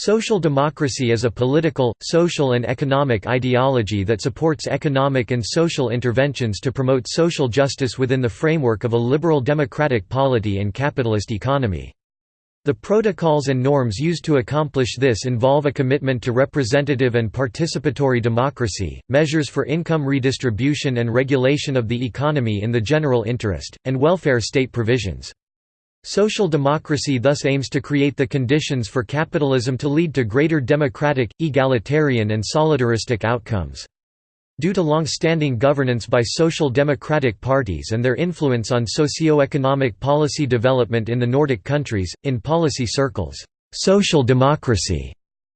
Social democracy is a political, social and economic ideology that supports economic and social interventions to promote social justice within the framework of a liberal democratic polity and capitalist economy. The protocols and norms used to accomplish this involve a commitment to representative and participatory democracy, measures for income redistribution and regulation of the economy in the general interest, and welfare state provisions. Social democracy thus aims to create the conditions for capitalism to lead to greater democratic, egalitarian and solidaristic outcomes. Due to long-standing governance by social democratic parties and their influence on socio-economic policy development in the Nordic countries, in policy circles, social democracy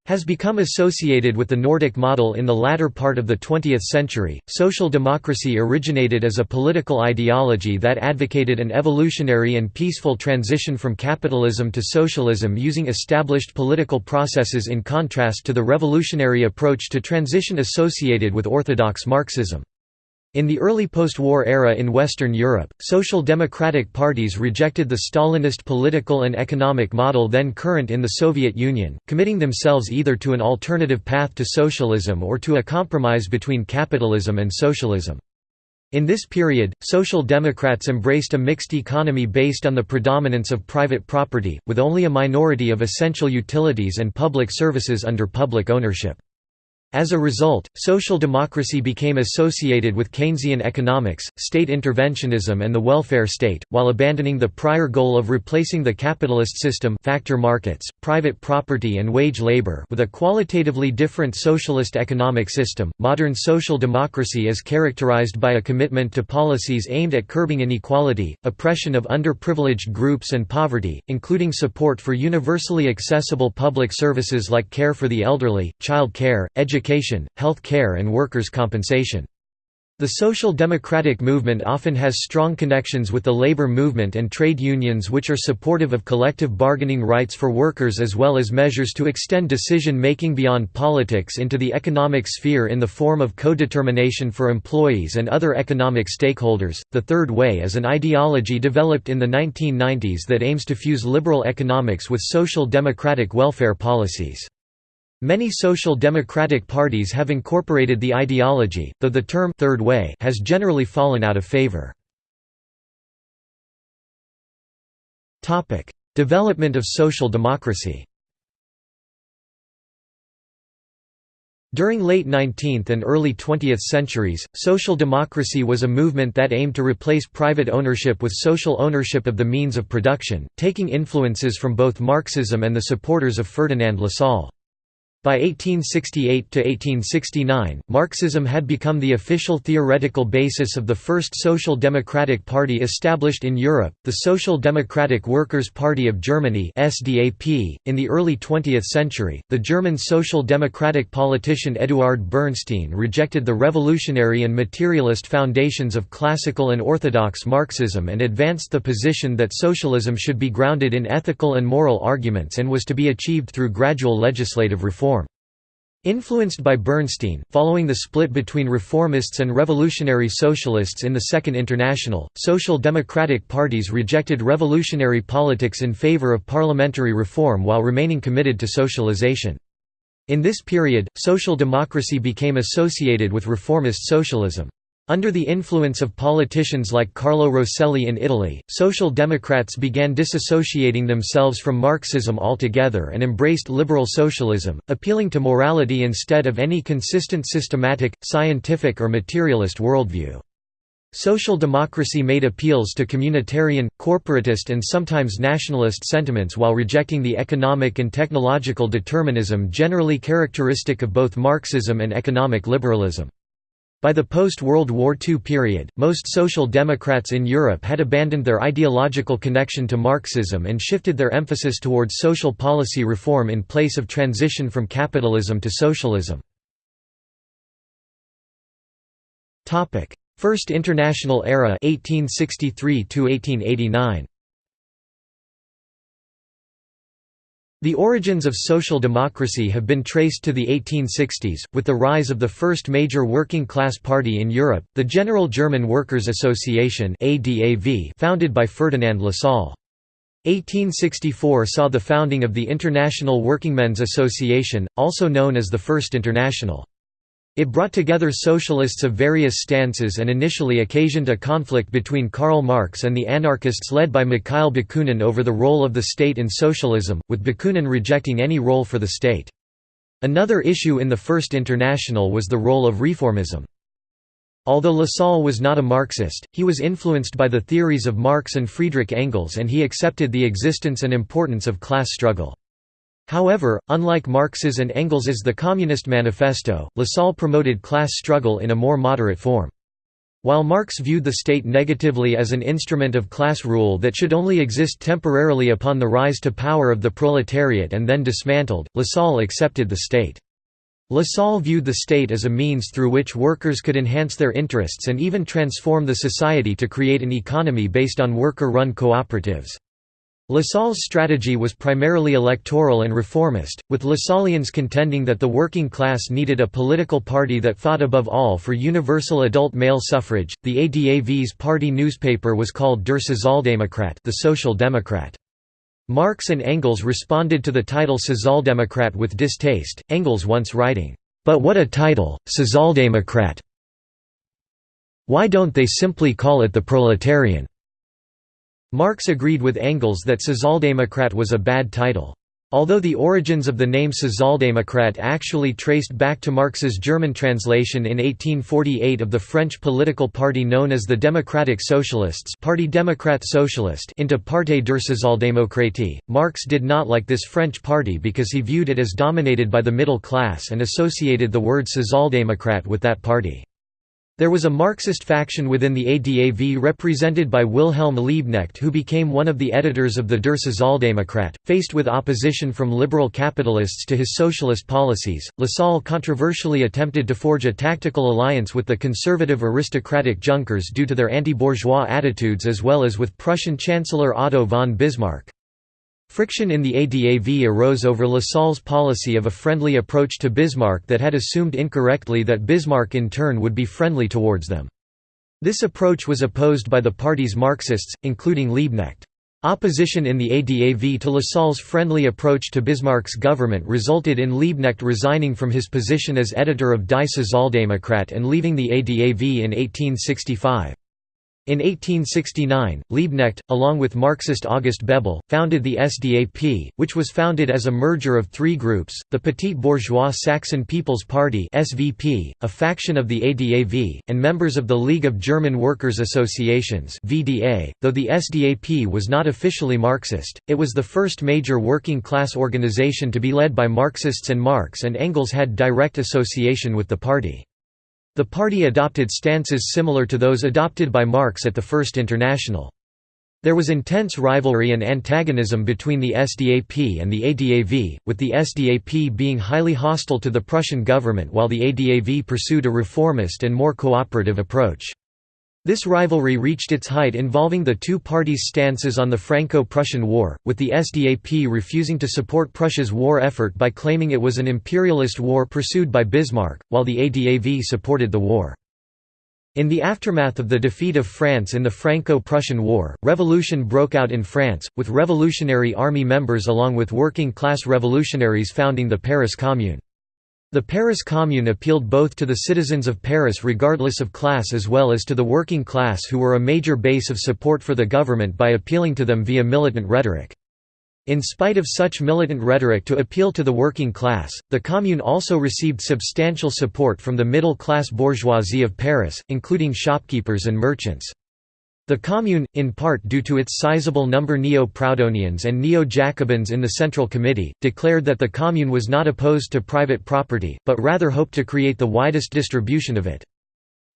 has become associated with the Nordic model in the latter part of the 20th century. Social democracy originated as a political ideology that advocated an evolutionary and peaceful transition from capitalism to socialism using established political processes in contrast to the revolutionary approach to transition associated with orthodox Marxism. In the early post-war era in Western Europe, social democratic parties rejected the Stalinist political and economic model then current in the Soviet Union, committing themselves either to an alternative path to socialism or to a compromise between capitalism and socialism. In this period, Social Democrats embraced a mixed economy based on the predominance of private property, with only a minority of essential utilities and public services under public ownership. As a result, social democracy became associated with Keynesian economics, state interventionism and the welfare state, while abandoning the prior goal of replacing the capitalist system factor markets, private property and wage labor with a qualitatively different socialist economic system. Modern social democracy is characterized by a commitment to policies aimed at curbing inequality, oppression of underprivileged groups and poverty, including support for universally accessible public services like care for the elderly, child care, education education, health care and workers' compensation. The social democratic movement often has strong connections with the labor movement and trade unions which are supportive of collective bargaining rights for workers as well as measures to extend decision-making beyond politics into the economic sphere in the form of co-determination for employees and other economic stakeholders. The Third Way is an ideology developed in the 1990s that aims to fuse liberal economics with social democratic welfare policies. Many social democratic parties have incorporated the ideology, though the term third way has generally fallen out of favor. Topic: Development of social democracy. During late 19th and early 20th centuries, social democracy was a movement that aimed to replace private ownership with social ownership of the means of production, taking influences from both Marxism and the supporters of Ferdinand Lassalle. By 1868–1869, Marxism had become the official theoretical basis of the first social democratic party established in Europe, the Social Democratic Workers' Party of Germany. In the early 20th century, the German social democratic politician Eduard Bernstein rejected the revolutionary and materialist foundations of classical and orthodox Marxism and advanced the position that socialism should be grounded in ethical and moral arguments and was to be achieved through gradual legislative reform. Influenced by Bernstein, following the split between reformists and revolutionary socialists in the Second International, social democratic parties rejected revolutionary politics in favor of parliamentary reform while remaining committed to socialization. In this period, social democracy became associated with reformist socialism. Under the influence of politicians like Carlo Rosselli in Italy, Social Democrats began disassociating themselves from Marxism altogether and embraced liberal socialism, appealing to morality instead of any consistent systematic, scientific or materialist worldview. Social democracy made appeals to communitarian, corporatist and sometimes nationalist sentiments while rejecting the economic and technological determinism generally characteristic of both Marxism and economic liberalism. By the post-World War II period, most social democrats in Europe had abandoned their ideological connection to Marxism and shifted their emphasis towards social policy reform in place of transition from capitalism to socialism. First International Era 1863 1889. The origins of social democracy have been traced to the 1860s, with the rise of the first major working-class party in Europe, the General German Workers' Association founded by Ferdinand Lassalle. 1864 saw the founding of the International Workingmen's Association, also known as the First International. It brought together socialists of various stances and initially occasioned a conflict between Karl Marx and the anarchists led by Mikhail Bakunin over the role of the state in socialism, with Bakunin rejecting any role for the state. Another issue in the First International was the role of reformism. Although Lassalle was not a Marxist, he was influenced by the theories of Marx and Friedrich Engels and he accepted the existence and importance of class struggle. However, unlike Marx's and Engels's The Communist Manifesto, Lassalle promoted class struggle in a more moderate form. While Marx viewed the state negatively as an instrument of class rule that should only exist temporarily upon the rise to power of the proletariat and then dismantled, Lassalle accepted the state. Lassalle viewed the state as a means through which workers could enhance their interests and even transform the society to create an economy based on worker-run cooperatives. Lassalle's strategy was primarily electoral and reformist, with Lassallians contending that the working class needed a political party that fought above all for universal adult male suffrage. The ADAV's party newspaper was called Der Sozialdemokrat, the Social Democrat. Marx and Engels responded to the title Sozialdemokrat with distaste, Engels once writing, "'But what a title, Sozialdemokrat! Why don't they simply call it the proletarian?' Marx agreed with Engels that Sozialdemokrat was a bad title. Although the origins of the name Sozialdemokrat actually traced back to Marx's German translation in 1848 of the French political party known as the Democratic Socialists Parti Démocrate Socialist into Parti der Sozialdemokratie, Marx did not like this French party because he viewed it as dominated by the middle class and associated the word Sozialdemokrat with that party. There was a Marxist faction within the ADAV represented by Wilhelm Liebknecht who became one of the editors of the Der Sozialdemokrat. Faced with opposition from liberal capitalists to his socialist policies, Lassalle controversially attempted to forge a tactical alliance with the conservative aristocratic Junkers due to their anti-bourgeois attitudes as well as with Prussian Chancellor Otto von Bismarck. Friction in the ADAV arose over Lassalle's policy of a friendly approach to Bismarck that had assumed incorrectly that Bismarck in turn would be friendly towards them. This approach was opposed by the party's Marxists, including Liebknecht. Opposition in the ADAV to Lassalle's friendly approach to Bismarck's government resulted in Liebknecht resigning from his position as editor of Die Sozialdemokrat and leaving the ADAV in 1865. In 1869, Liebknecht, along with Marxist August Bebel, founded the SDAP, which was founded as a merger of three groups, the Petit Bourgeois Saxon People's Party SVP, a faction of the ADAV, and members of the League of German Workers' Associations VDA. .Though the SDAP was not officially Marxist, it was the first major working-class organization to be led by Marxists and Marx and Engels had direct association with the party. The party adopted stances similar to those adopted by Marx at the First International. There was intense rivalry and antagonism between the SDAP and the ADAV, with the SDAP being highly hostile to the Prussian government while the ADAV pursued a reformist and more cooperative approach. This rivalry reached its height involving the two parties' stances on the Franco-Prussian War, with the SDAP refusing to support Prussia's war effort by claiming it was an imperialist war pursued by Bismarck, while the ADAV supported the war. In the aftermath of the defeat of France in the Franco-Prussian War, revolution broke out in France, with Revolutionary Army members along with working-class revolutionaries founding the Paris Commune. The Paris Commune appealed both to the citizens of Paris regardless of class as well as to the working class who were a major base of support for the government by appealing to them via militant rhetoric. In spite of such militant rhetoric to appeal to the working class, the Commune also received substantial support from the middle-class bourgeoisie of Paris, including shopkeepers and merchants. The Commune, in part due to its sizable number Neo-Proudhonians and Neo-Jacobins in the Central Committee, declared that the Commune was not opposed to private property, but rather hoped to create the widest distribution of it.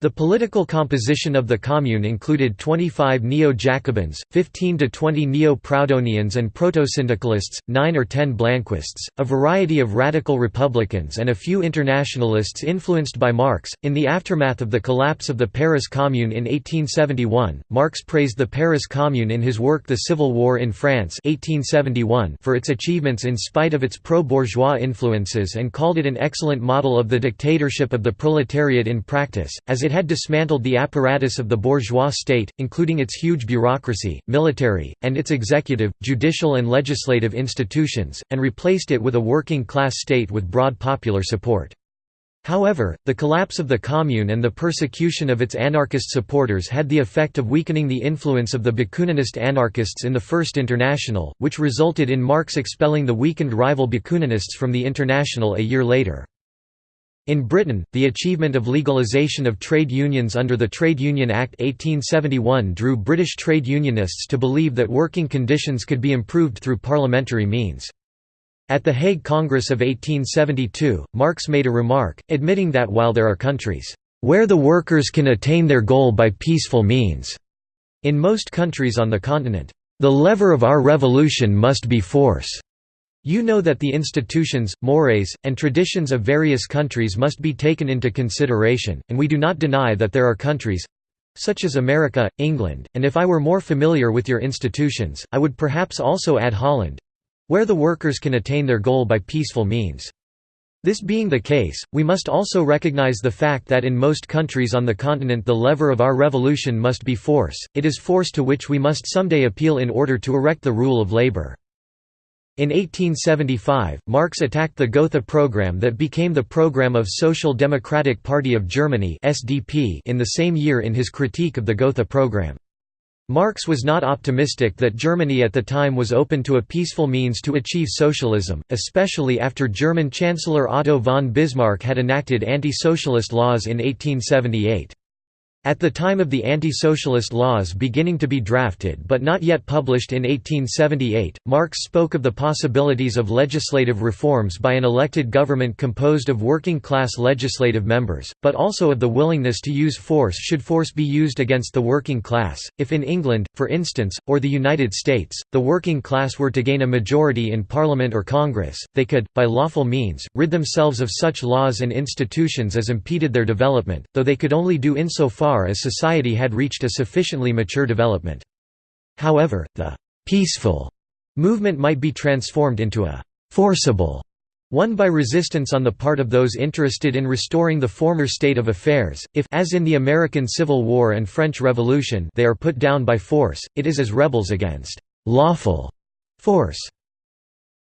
The political composition of the Commune included 25 Neo-Jacobins, 15 to 20 Neo-Proudhonians and proto-syndicalists, 9 or 10 Blanquists, a variety of radical Republicans and a few internationalists influenced by Marx. In the aftermath of the collapse of the Paris Commune in 1871, Marx praised the Paris Commune in his work The Civil War in France 1871 for its achievements in spite of its pro-bourgeois influences and called it an excellent model of the dictatorship of the proletariat in practice, as it had dismantled the apparatus of the bourgeois state, including its huge bureaucracy, military, and its executive, judicial and legislative institutions, and replaced it with a working-class state with broad popular support. However, the collapse of the Commune and the persecution of its anarchist supporters had the effect of weakening the influence of the Bakuninist anarchists in the First International, which resulted in Marx expelling the weakened rival Bakuninists from the International a year later. In Britain, the achievement of legalisation of trade unions under the Trade Union Act 1871 drew British trade unionists to believe that working conditions could be improved through parliamentary means. At the Hague Congress of 1872, Marx made a remark, admitting that while there are countries, "...where the workers can attain their goal by peaceful means," in most countries on the continent, "...the lever of our revolution must be force." You know that the institutions, mores, and traditions of various countries must be taken into consideration, and we do not deny that there are countries—such as America, England, and if I were more familiar with your institutions, I would perhaps also add Holland—where the workers can attain their goal by peaceful means. This being the case, we must also recognize the fact that in most countries on the continent the lever of our revolution must be force, it is force to which we must someday appeal in order to erect the rule of labor. In 1875, Marx attacked the Gotha program that became the program of Social Democratic Party of Germany in the same year in his critique of the Gotha program. Marx was not optimistic that Germany at the time was open to a peaceful means to achieve socialism, especially after German Chancellor Otto von Bismarck had enacted anti-socialist laws in 1878. At the time of the anti-socialist laws beginning to be drafted but not yet published in 1878, Marx spoke of the possibilities of legislative reforms by an elected government composed of working-class legislative members, but also of the willingness to use force should force be used against the working class. If in England, for instance, or the United States, the working class were to gain a majority in Parliament or Congress, they could, by lawful means, rid themselves of such laws and institutions as impeded their development, though they could only do insofar as society had reached a sufficiently mature development. However, the «peaceful» movement might be transformed into a «forcible» one by resistance on the part of those interested in restoring the former state of affairs, if as in the American Civil War and French Revolution they are put down by force, it is as rebels against «lawful» force.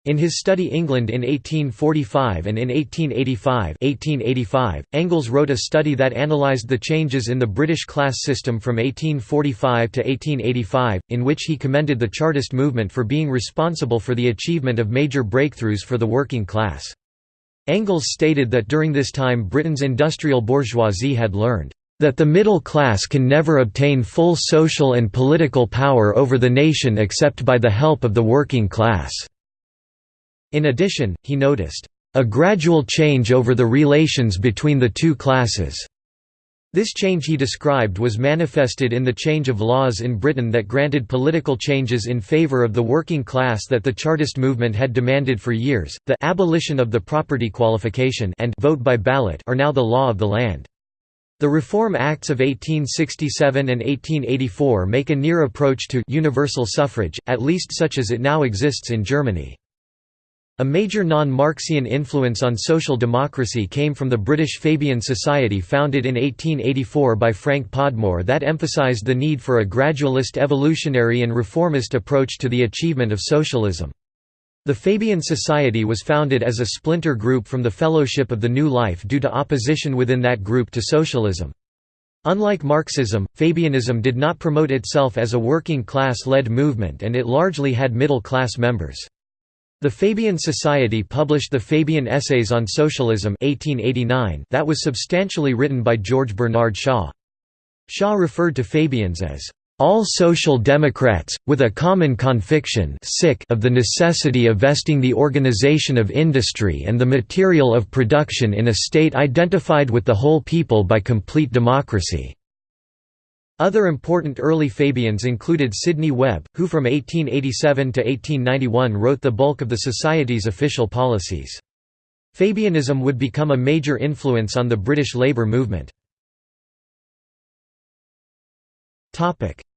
In his study England in 1845 and in 1885, 1885 Engels wrote a study that analysed the changes in the British class system from 1845 to 1885, in which he commended the Chartist movement for being responsible for the achievement of major breakthroughs for the working class. Engels stated that during this time Britain's industrial bourgeoisie had learned that the middle class can never obtain full social and political power over the nation except by the help of the working class. In addition, he noticed, "...a gradual change over the relations between the two classes." This change he described was manifested in the change of laws in Britain that granted political changes in favour of the working class that the Chartist movement had demanded for years. The abolition of the property qualification and vote by ballot are now the law of the land. The Reform Acts of 1867 and 1884 make a near approach to universal suffrage, at least such as it now exists in Germany. A major non-Marxian influence on social democracy came from the British Fabian Society founded in 1884 by Frank Podmore that emphasized the need for a gradualist evolutionary and reformist approach to the achievement of socialism. The Fabian Society was founded as a splinter group from the Fellowship of the New Life due to opposition within that group to socialism. Unlike Marxism, Fabianism did not promote itself as a working class-led movement and it largely had middle-class members. The Fabian Society published the Fabian Essays on Socialism 1889 that was substantially written by George Bernard Shaw. Shaw referred to Fabians as all social democrats, with a common conviction of the necessity of vesting the organization of industry and the material of production in a state identified with the whole people by complete democracy. Other important early Fabians included Sidney Webb, who from 1887 to 1891 wrote the bulk of the Society's official policies. Fabianism would become a major influence on the British labour movement.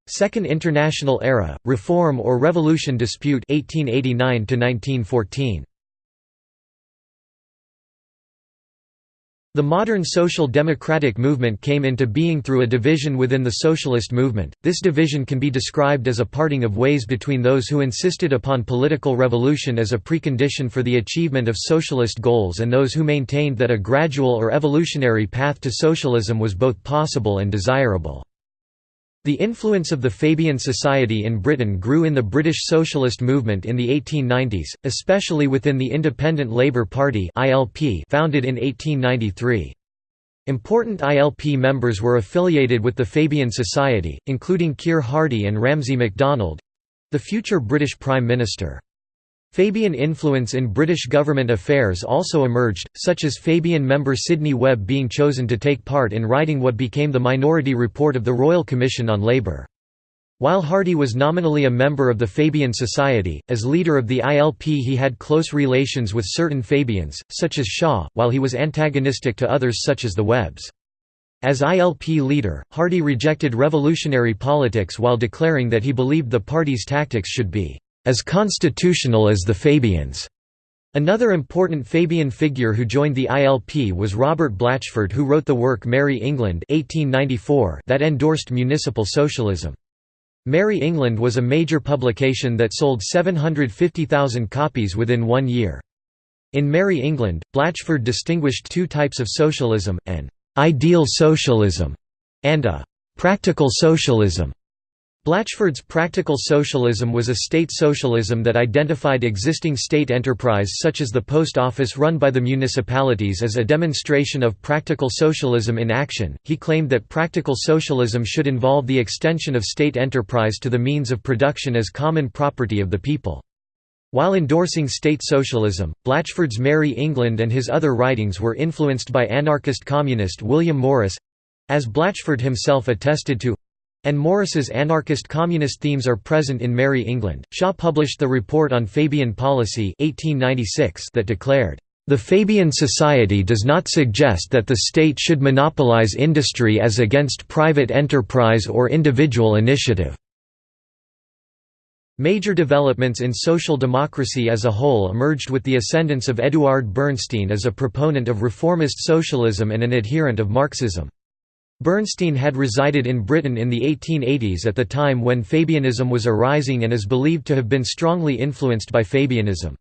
Second International Era, Reform or Revolution Dispute 1889 1914. The modern social democratic movement came into being through a division within the socialist movement. This division can be described as a parting of ways between those who insisted upon political revolution as a precondition for the achievement of socialist goals and those who maintained that a gradual or evolutionary path to socialism was both possible and desirable. The influence of the Fabian Society in Britain grew in the British socialist movement in the 1890s, especially within the Independent Labour Party founded in 1893. Important ILP members were affiliated with the Fabian Society, including Keir Hardie and Ramsay MacDonald—the future British Prime Minister. Fabian influence in British government affairs also emerged, such as Fabian member Sidney Webb being chosen to take part in writing what became the Minority Report of the Royal Commission on Labour. While Hardie was nominally a member of the Fabian Society, as leader of the ILP he had close relations with certain Fabians, such as Shaw, while he was antagonistic to others such as the Webbs. As ILP leader, Hardie rejected revolutionary politics while declaring that he believed the party's tactics should be as constitutional as the Fabians. Another important Fabian figure who joined the ILP was Robert Blatchford who wrote the work Merry England 1894 that endorsed municipal socialism. Merry England was a major publication that sold 750,000 copies within one year. In Merry England, Blatchford distinguished two types of socialism, an «ideal socialism» and a «practical socialism». Blatchford's practical socialism was a state socialism that identified existing state enterprise such as the post office run by the municipalities as a demonstration of practical socialism in action. He claimed that practical socialism should involve the extension of state enterprise to the means of production as common property of the people. While endorsing state socialism, Blatchford's Merry England and his other writings were influenced by anarchist communist William Morris as Blatchford himself attested to and Morris's anarchist communist themes are present in Merry England. Shaw published the Report on Fabian Policy 1896 that declared, "...the Fabian Society does not suggest that the state should monopolize industry as against private enterprise or individual initiative." Major developments in social democracy as a whole emerged with the ascendance of Eduard Bernstein as a proponent of reformist socialism and an adherent of Marxism. Bernstein had resided in Britain in the 1880s at the time when Fabianism was arising and is believed to have been strongly influenced by Fabianism.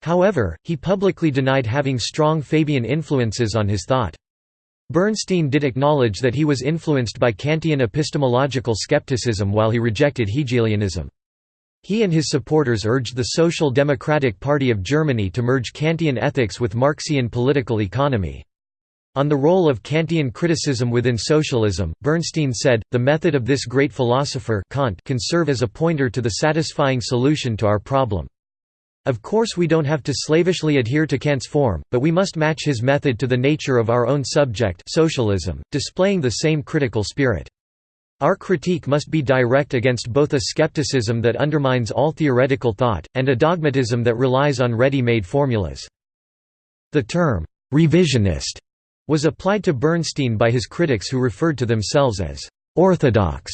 However, he publicly denied having strong Fabian influences on his thought. Bernstein did acknowledge that he was influenced by Kantian epistemological skepticism while he rejected Hegelianism. He and his supporters urged the Social Democratic Party of Germany to merge Kantian ethics with Marxian political economy. On the role of Kantian criticism within socialism, Bernstein said, the method of this great philosopher Kant can serve as a pointer to the satisfying solution to our problem. Of course we don't have to slavishly adhere to Kant's form, but we must match his method to the nature of our own subject socialism, displaying the same critical spirit. Our critique must be direct against both a skepticism that undermines all theoretical thought, and a dogmatism that relies on ready-made formulas. The term, revisionist was applied to Bernstein by his critics who referred to themselves as «orthodox»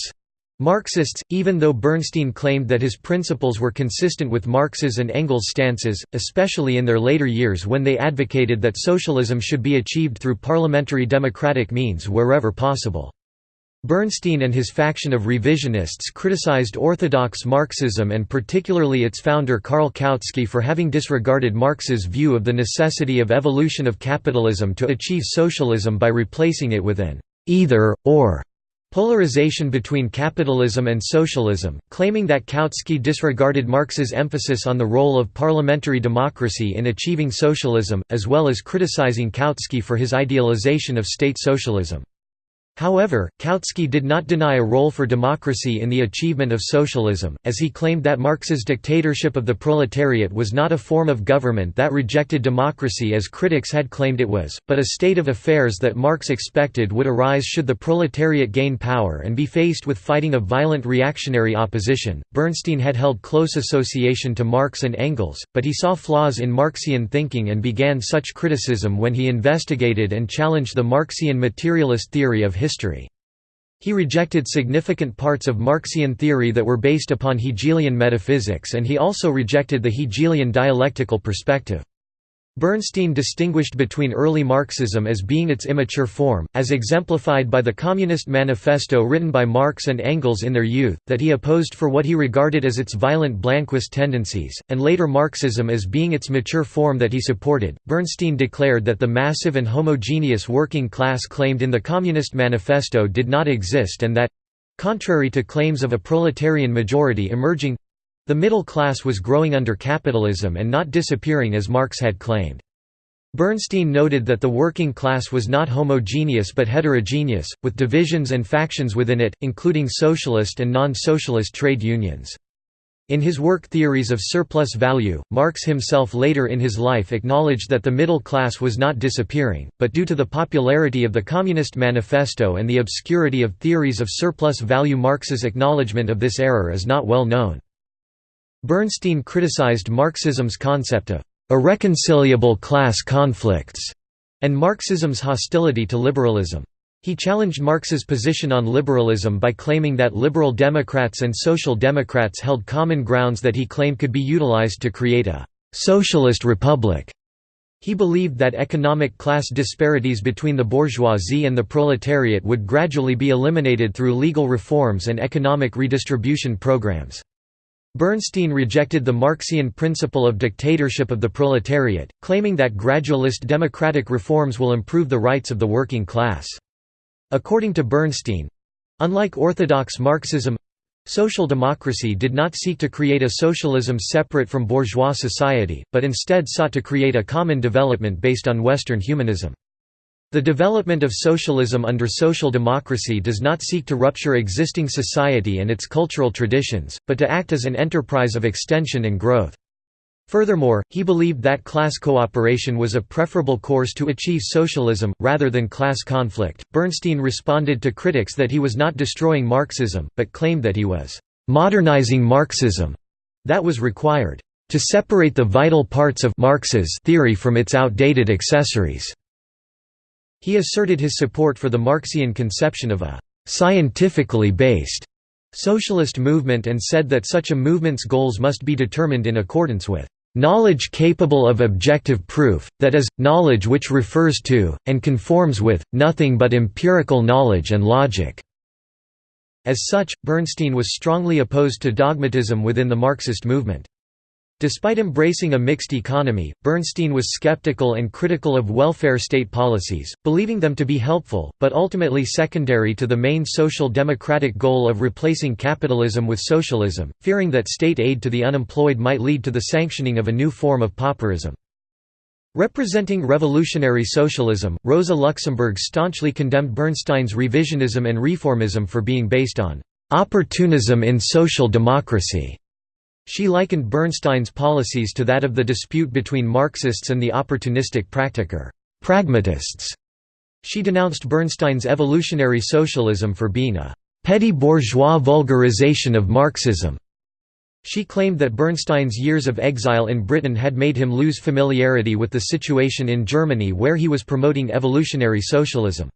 Marxists, even though Bernstein claimed that his principles were consistent with Marx's and Engels' stances, especially in their later years when they advocated that socialism should be achieved through parliamentary democratic means wherever possible. Bernstein and his faction of revisionists criticized orthodox Marxism and particularly its founder Karl Kautsky for having disregarded Marx's view of the necessity of evolution of capitalism to achieve socialism by replacing it with an either-or polarization between capitalism and socialism, claiming that Kautsky disregarded Marx's emphasis on the role of parliamentary democracy in achieving socialism, as well as criticizing Kautsky for his idealization of state socialism. However, Kautsky did not deny a role for democracy in the achievement of socialism, as he claimed that Marx's dictatorship of the proletariat was not a form of government that rejected democracy as critics had claimed it was, but a state of affairs that Marx expected would arise should the proletariat gain power and be faced with fighting a violent reactionary opposition. Bernstein had held close association to Marx and Engels, but he saw flaws in Marxian thinking and began such criticism when he investigated and challenged the Marxian materialist theory of history. He rejected significant parts of Marxian theory that were based upon Hegelian metaphysics and he also rejected the Hegelian dialectical perspective. Bernstein distinguished between early Marxism as being its immature form, as exemplified by the Communist Manifesto written by Marx and Engels in their youth, that he opposed for what he regarded as its violent Blanquist tendencies, and later Marxism as being its mature form that he supported. Bernstein declared that the massive and homogeneous working class claimed in the Communist Manifesto did not exist and that contrary to claims of a proletarian majority emerging the middle class was growing under capitalism and not disappearing as Marx had claimed. Bernstein noted that the working class was not homogeneous but heterogeneous, with divisions and factions within it, including socialist and non-socialist trade unions. In his work Theories of Surplus Value, Marx himself later in his life acknowledged that the middle class was not disappearing, but due to the popularity of the Communist Manifesto and the obscurity of Theories of Surplus Value Marx's acknowledgement of this error is not well known. Bernstein criticized Marxism's concept of irreconcilable class conflicts and Marxism's hostility to liberalism. He challenged Marx's position on liberalism by claiming that liberal Democrats and social democrats held common grounds that he claimed could be utilized to create a «socialist republic». He believed that economic class disparities between the bourgeoisie and the proletariat would gradually be eliminated through legal reforms and economic redistribution programs. Bernstein rejected the Marxian principle of dictatorship of the proletariat, claiming that gradualist democratic reforms will improve the rights of the working class. According to Bernstein—unlike orthodox Marxism, Social democracy did not seek to create a socialism separate from bourgeois society, but instead sought to create a common development based on Western humanism. The development of socialism under social democracy does not seek to rupture existing society and its cultural traditions, but to act as an enterprise of extension and growth. Furthermore, he believed that class cooperation was a preferable course to achieve socialism, rather than class conflict. Bernstein responded to critics that he was not destroying Marxism, but claimed that he was modernizing Marxism that was required to separate the vital parts of Marx's theory from its outdated accessories. He asserted his support for the Marxian conception of a «scientifically based» socialist movement and said that such a movement's goals must be determined in accordance with knowledge capable of objective proof, that is, knowledge which refers to, and conforms with, nothing but empirical knowledge and logic." As such, Bernstein was strongly opposed to dogmatism within the Marxist movement. Despite embracing a mixed economy, Bernstein was skeptical and critical of welfare state policies, believing them to be helpful, but ultimately secondary to the main social democratic goal of replacing capitalism with socialism, fearing that state aid to the unemployed might lead to the sanctioning of a new form of pauperism. Representing revolutionary socialism, Rosa Luxemburg staunchly condemned Bernstein's revisionism and reformism for being based on opportunism in social democracy. She likened Bernstein's policies to that of the dispute between Marxists and the opportunistic practiker pragmatists. She denounced Bernstein's evolutionary socialism for being a petty bourgeois vulgarization of Marxism. She claimed that Bernstein's years of exile in Britain had made him lose familiarity with the situation in Germany where he was promoting evolutionary socialism.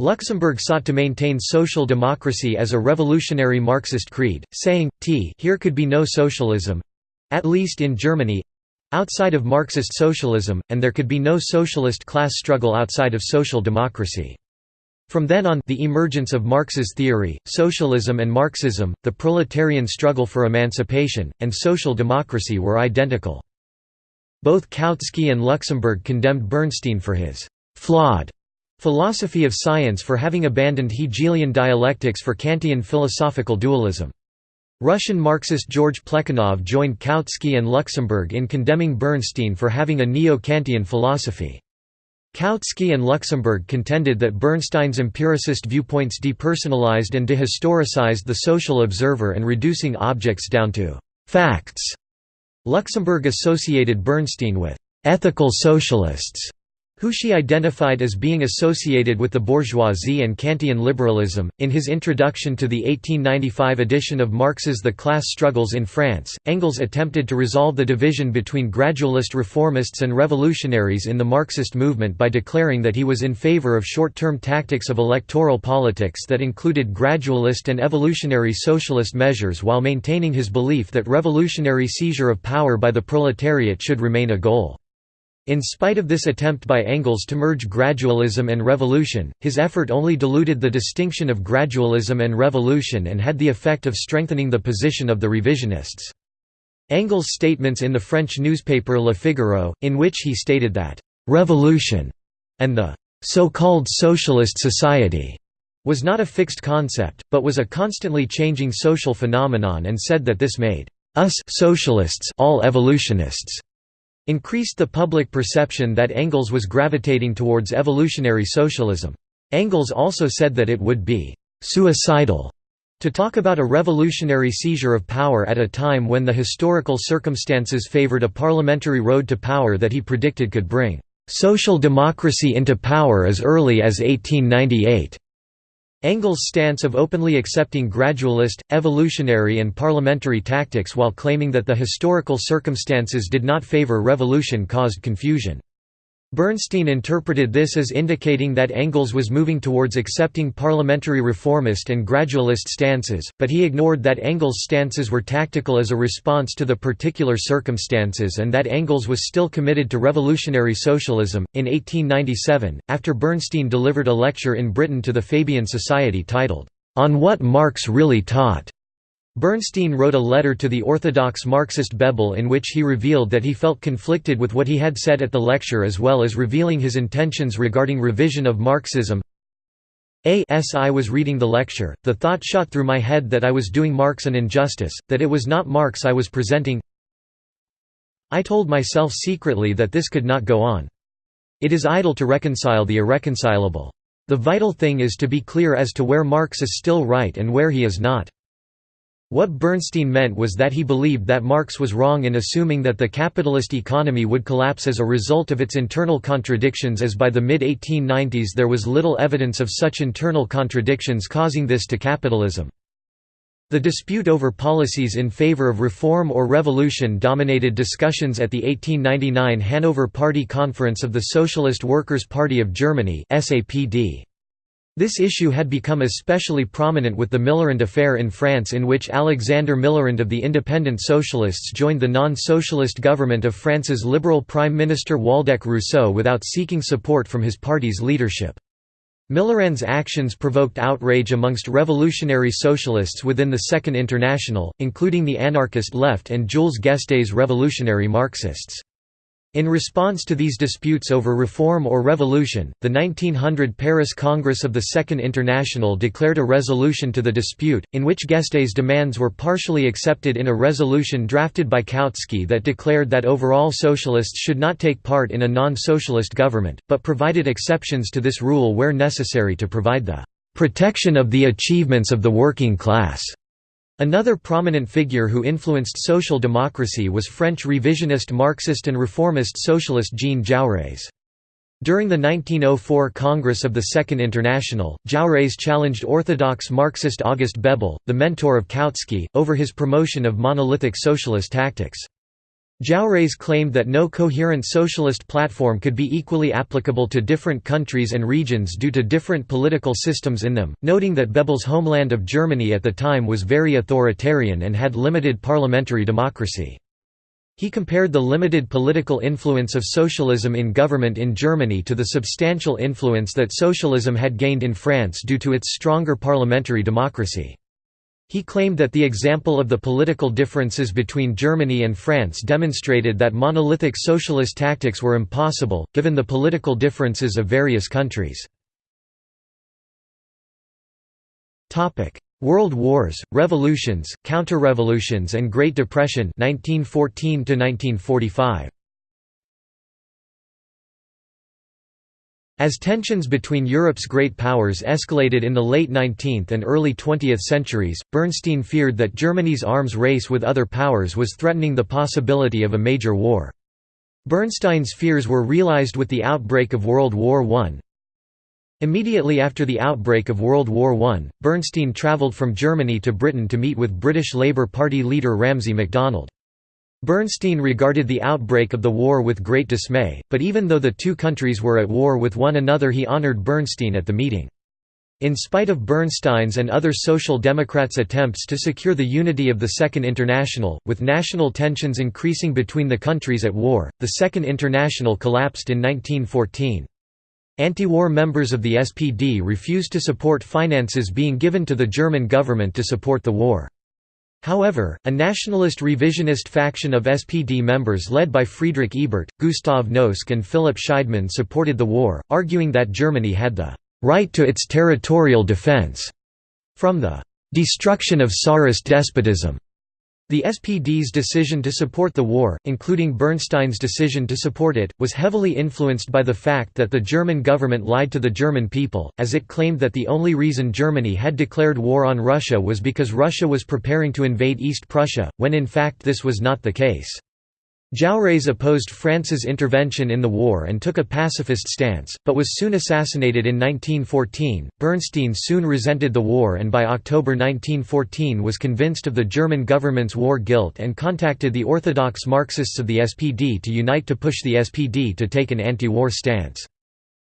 Luxemburg sought to maintain social democracy as a revolutionary Marxist creed, saying, t here could be no socialism—at least in Germany—outside of Marxist socialism, and there could be no socialist class struggle outside of social democracy. From then on the emergence of Marx's theory, socialism and Marxism, the proletarian struggle for emancipation, and social democracy were identical. Both Kautsky and Luxemburg condemned Bernstein for his «flawed» Philosophy of science for having abandoned Hegelian dialectics for Kantian philosophical dualism. Russian Marxist George Plekhanov joined Kautsky and Luxemburg in condemning Bernstein for having a neo-Kantian philosophy. Kautsky and Luxemburg contended that Bernstein's empiricist viewpoints depersonalized and dehistoricized the social observer and reducing objects down to «facts». Luxemburg associated Bernstein with «ethical socialists» who she identified as being associated with the bourgeoisie and Kantian liberalism. In his introduction to the 1895 edition of Marx's The Class Struggles in France, Engels attempted to resolve the division between gradualist reformists and revolutionaries in the Marxist movement by declaring that he was in favor of short term tactics of electoral politics that included gradualist and evolutionary socialist measures while maintaining his belief that revolutionary seizure of power by the proletariat should remain a goal. In spite of this attempt by Engels to merge gradualism and revolution, his effort only diluted the distinction of gradualism and revolution and had the effect of strengthening the position of the revisionists. Engels' statements in the French newspaper Le Figaro, in which he stated that, "...revolution," and the "...so-called socialist society," was not a fixed concept, but was a constantly changing social phenomenon and said that this made us socialists all evolutionists increased the public perception that Engels was gravitating towards evolutionary socialism. Engels also said that it would be «suicidal» to talk about a revolutionary seizure of power at a time when the historical circumstances favored a parliamentary road to power that he predicted could bring «social democracy into power as early as 1898». Engels' stance of openly accepting gradualist, evolutionary and parliamentary tactics while claiming that the historical circumstances did not favor revolution caused confusion. Bernstein interpreted this as indicating that Engels was moving towards accepting parliamentary reformist and gradualist stances, but he ignored that Engels' stances were tactical as a response to the particular circumstances and that Engels was still committed to revolutionary socialism. In 1897, after Bernstein delivered a lecture in Britain to the Fabian Society titled, On What Marx Really Taught, Bernstein wrote a letter to the orthodox Marxist Bebel in which he revealed that he felt conflicted with what he had said at the lecture as well as revealing his intentions regarding revision of Marxism. As I was reading the lecture, the thought shot through my head that I was doing Marx an injustice, that it was not Marx I was presenting. I told myself secretly that this could not go on. It is idle to reconcile the irreconcilable. The vital thing is to be clear as to where Marx is still right and where he is not. What Bernstein meant was that he believed that Marx was wrong in assuming that the capitalist economy would collapse as a result of its internal contradictions as by the mid-1890s there was little evidence of such internal contradictions causing this to capitalism. The dispute over policies in favor of reform or revolution dominated discussions at the 1899 Hanover Party Conference of the Socialist Workers' Party of Germany SAPD. This issue had become especially prominent with the Millerand affair in France in which Alexander Millerand of the Independent Socialists joined the non-socialist government of France's liberal Prime Minister Waldeck Rousseau without seeking support from his party's leadership. Millerand's actions provoked outrage amongst revolutionary socialists within the Second International, including the anarchist left and Jules Guesde's revolutionary Marxists. In response to these disputes over reform or revolution, the 1900 Paris Congress of the Second International declared a resolution to the dispute, in which Guesde's demands were partially accepted in a resolution drafted by Kautsky that declared that overall socialists should not take part in a non-socialist government, but provided exceptions to this rule where necessary to provide the "...protection of the achievements of the working class." Another prominent figure who influenced social democracy was French revisionist Marxist and reformist socialist Jean Jaurès. During the 1904 Congress of the Second International, Jaurès challenged orthodox Marxist August Bebel, the mentor of Kautsky, over his promotion of monolithic socialist tactics. Jaurès claimed that no coherent socialist platform could be equally applicable to different countries and regions due to different political systems in them, noting that Bebel's homeland of Germany at the time was very authoritarian and had limited parliamentary democracy. He compared the limited political influence of socialism in government in Germany to the substantial influence that socialism had gained in France due to its stronger parliamentary democracy. He claimed that the example of the political differences between Germany and France demonstrated that monolithic socialist tactics were impossible, given the political differences of various countries. World Wars, Revolutions, Counter-Revolutions and Great Depression 1914 -1945. As tensions between Europe's great powers escalated in the late 19th and early 20th centuries, Bernstein feared that Germany's arms race with other powers was threatening the possibility of a major war. Bernstein's fears were realized with the outbreak of World War I. Immediately after the outbreak of World War I, Bernstein travelled from Germany to Britain to meet with British Labour Party leader Ramsay MacDonald. Bernstein regarded the outbreak of the war with great dismay, but even though the two countries were at war with one another he honored Bernstein at the meeting. In spite of Bernstein's and other Social Democrats' attempts to secure the unity of the Second International, with national tensions increasing between the countries at war, the Second International collapsed in 1914. Anti-war members of the SPD refused to support finances being given to the German government to support the war. However, a nationalist revisionist faction of SPD members led by Friedrich Ebert, Gustav Noske and Philipp Scheidemann supported the war, arguing that Germany had the right to its territorial defense from the destruction of Tsarist despotism. The SPD's decision to support the war, including Bernstein's decision to support it, was heavily influenced by the fact that the German government lied to the German people, as it claimed that the only reason Germany had declared war on Russia was because Russia was preparing to invade East Prussia, when in fact this was not the case. Jaurès opposed France's intervention in the war and took a pacifist stance, but was soon assassinated in 1914. Bernstein soon resented the war and by October 1914 was convinced of the German government's war guilt and contacted the orthodox Marxists of the SPD to unite to push the SPD to take an anti-war stance.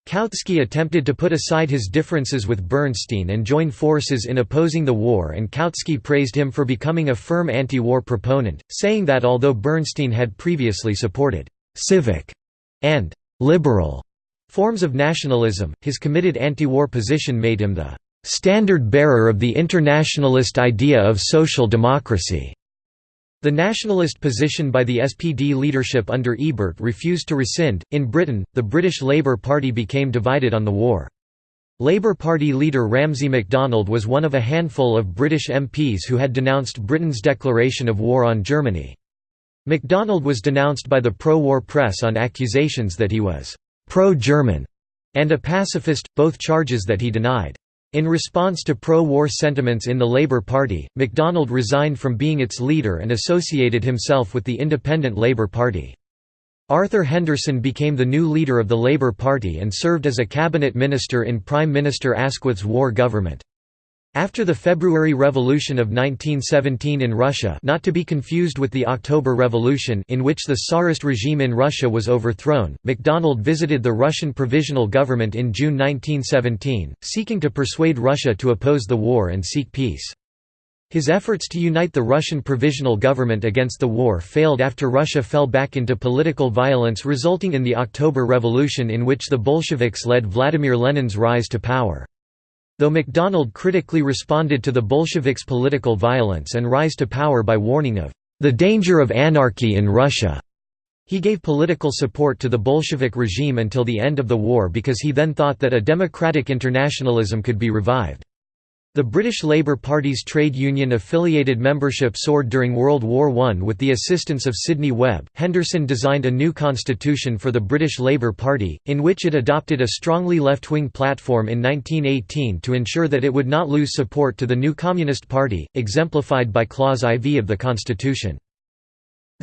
Kautsky attempted to put aside his differences with Bernstein and join forces in opposing the war and Kautsky praised him for becoming a firm anti-war proponent, saying that although Bernstein had previously supported «civic» and «liberal» forms of nationalism, his committed anti-war position made him the «standard-bearer of the internationalist idea of social democracy». The nationalist position by the SPD leadership under Ebert refused to rescind. In Britain, the British Labour Party became divided on the war. Labour Party leader Ramsay MacDonald was one of a handful of British MPs who had denounced Britain's declaration of war on Germany. MacDonald was denounced by the pro-war press on accusations that he was «pro-German» and a pacifist, both charges that he denied. In response to pro-war sentiments in the Labour Party, MacDonald resigned from being its leader and associated himself with the Independent Labour Party. Arthur Henderson became the new leader of the Labour Party and served as a cabinet minister in Prime Minister Asquith's war government. After the February Revolution of 1917 in Russia not to be confused with the October Revolution in which the Tsarist regime in Russia was overthrown, MacDonald visited the Russian Provisional Government in June 1917, seeking to persuade Russia to oppose the war and seek peace. His efforts to unite the Russian Provisional Government against the war failed after Russia fell back into political violence resulting in the October Revolution in which the Bolsheviks led Vladimir Lenin's rise to power. Though MacDonald critically responded to the Bolsheviks' political violence and rise to power by warning of the danger of anarchy in Russia, he gave political support to the Bolshevik regime until the end of the war because he then thought that a democratic internationalism could be revived. The British Labour Party's trade union-affiliated membership soared during World War I with the assistance of Sidney Webb. Henderson designed a new constitution for the British Labour Party, in which it adopted a strongly left-wing platform in 1918 to ensure that it would not lose support to the new Communist Party, exemplified by Clause IV of the constitution.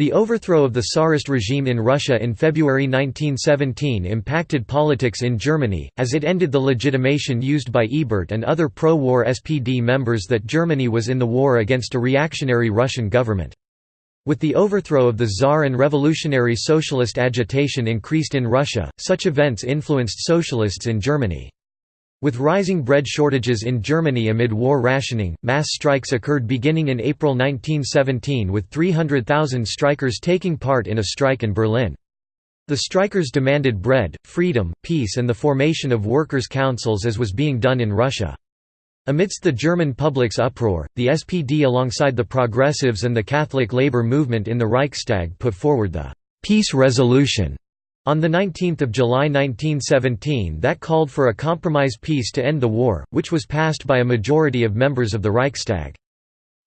The overthrow of the Tsarist regime in Russia in February 1917 impacted politics in Germany, as it ended the legitimation used by Ebert and other pro-war SPD members that Germany was in the war against a reactionary Russian government. With the overthrow of the Tsar and revolutionary socialist agitation increased in Russia, such events influenced socialists in Germany. With rising bread shortages in Germany amid war rationing, mass strikes occurred beginning in April 1917 with 300,000 strikers taking part in a strike in Berlin. The strikers demanded bread, freedom, peace and the formation of workers' councils as was being done in Russia. Amidst the German public's uproar, the SPD alongside the Progressives and the Catholic labor movement in the Reichstag put forward the «peace resolution» On 19 July 1917 that called for a compromise peace to end the war, which was passed by a majority of members of the Reichstag.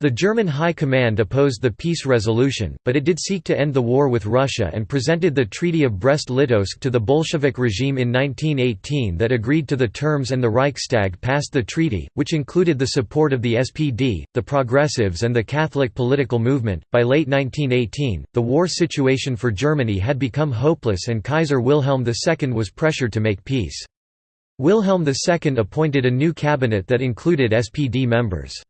The German High Command opposed the peace resolution, but it did seek to end the war with Russia and presented the Treaty of Brest-Litovsk to the Bolshevik regime in 1918 that agreed to the terms and the Reichstag passed the treaty, which included the support of the SPD, the Progressives and the Catholic political movement. By late 1918, the war situation for Germany had become hopeless and Kaiser Wilhelm II was pressured to make peace. Wilhelm II appointed a new cabinet that included SPD members.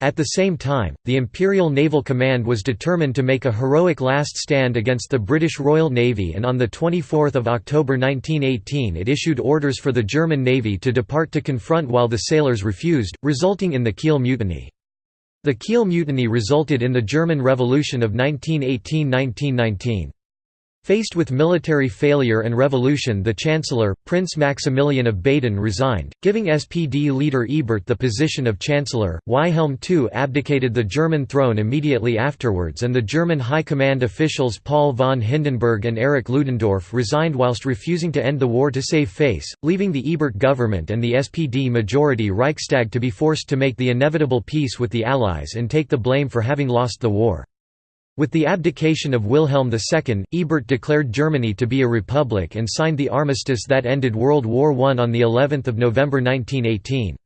At the same time, the Imperial Naval Command was determined to make a heroic last stand against the British Royal Navy and on 24 October 1918 it issued orders for the German Navy to depart to confront while the sailors refused, resulting in the Kiel Mutiny. The Kiel Mutiny resulted in the German Revolution of 1918–1919. Faced with military failure and revolution the Chancellor, Prince Maximilian of Baden resigned, giving SPD leader Ebert the position of Chancellor. Wilhelm II abdicated the German throne immediately afterwards and the German High Command officials Paul von Hindenburg and Erich Ludendorff resigned whilst refusing to end the war to save face, leaving the Ebert government and the SPD majority Reichstag to be forced to make the inevitable peace with the Allies and take the blame for having lost the war. With the abdication of Wilhelm II, Ebert declared Germany to be a republic and signed the armistice that ended World War I on of November 1918.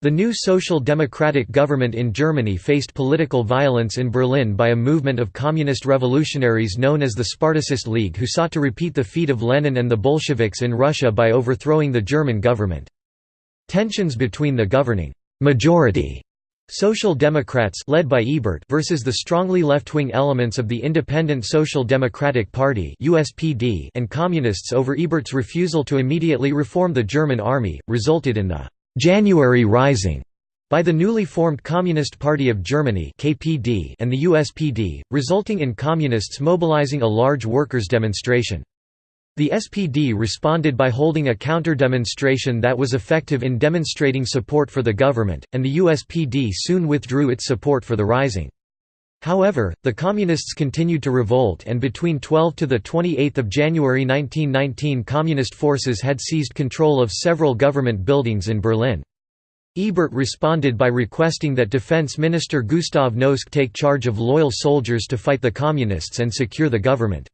The new social democratic government in Germany faced political violence in Berlin by a movement of communist revolutionaries known as the Spartacist League who sought to repeat the feat of Lenin and the Bolsheviks in Russia by overthrowing the German government. Tensions between the governing majority Social Democrats led by Ebert versus the strongly left-wing elements of the Independent Social Democratic Party (USPD) and Communists over Ebert's refusal to immediately reform the German army resulted in the January Rising by the newly formed Communist Party of Germany (KPD) and the USPD, resulting in communists mobilizing a large workers' demonstration. The SPD responded by holding a counter-demonstration that was effective in demonstrating support for the government, and the USPD soon withdrew its support for the rising. However, the Communists continued to revolt and between 12 to 28 January 1919 Communist forces had seized control of several government buildings in Berlin. Ebert responded by requesting that Defense Minister Gustav Noske take charge of loyal soldiers to fight the Communists and secure the government.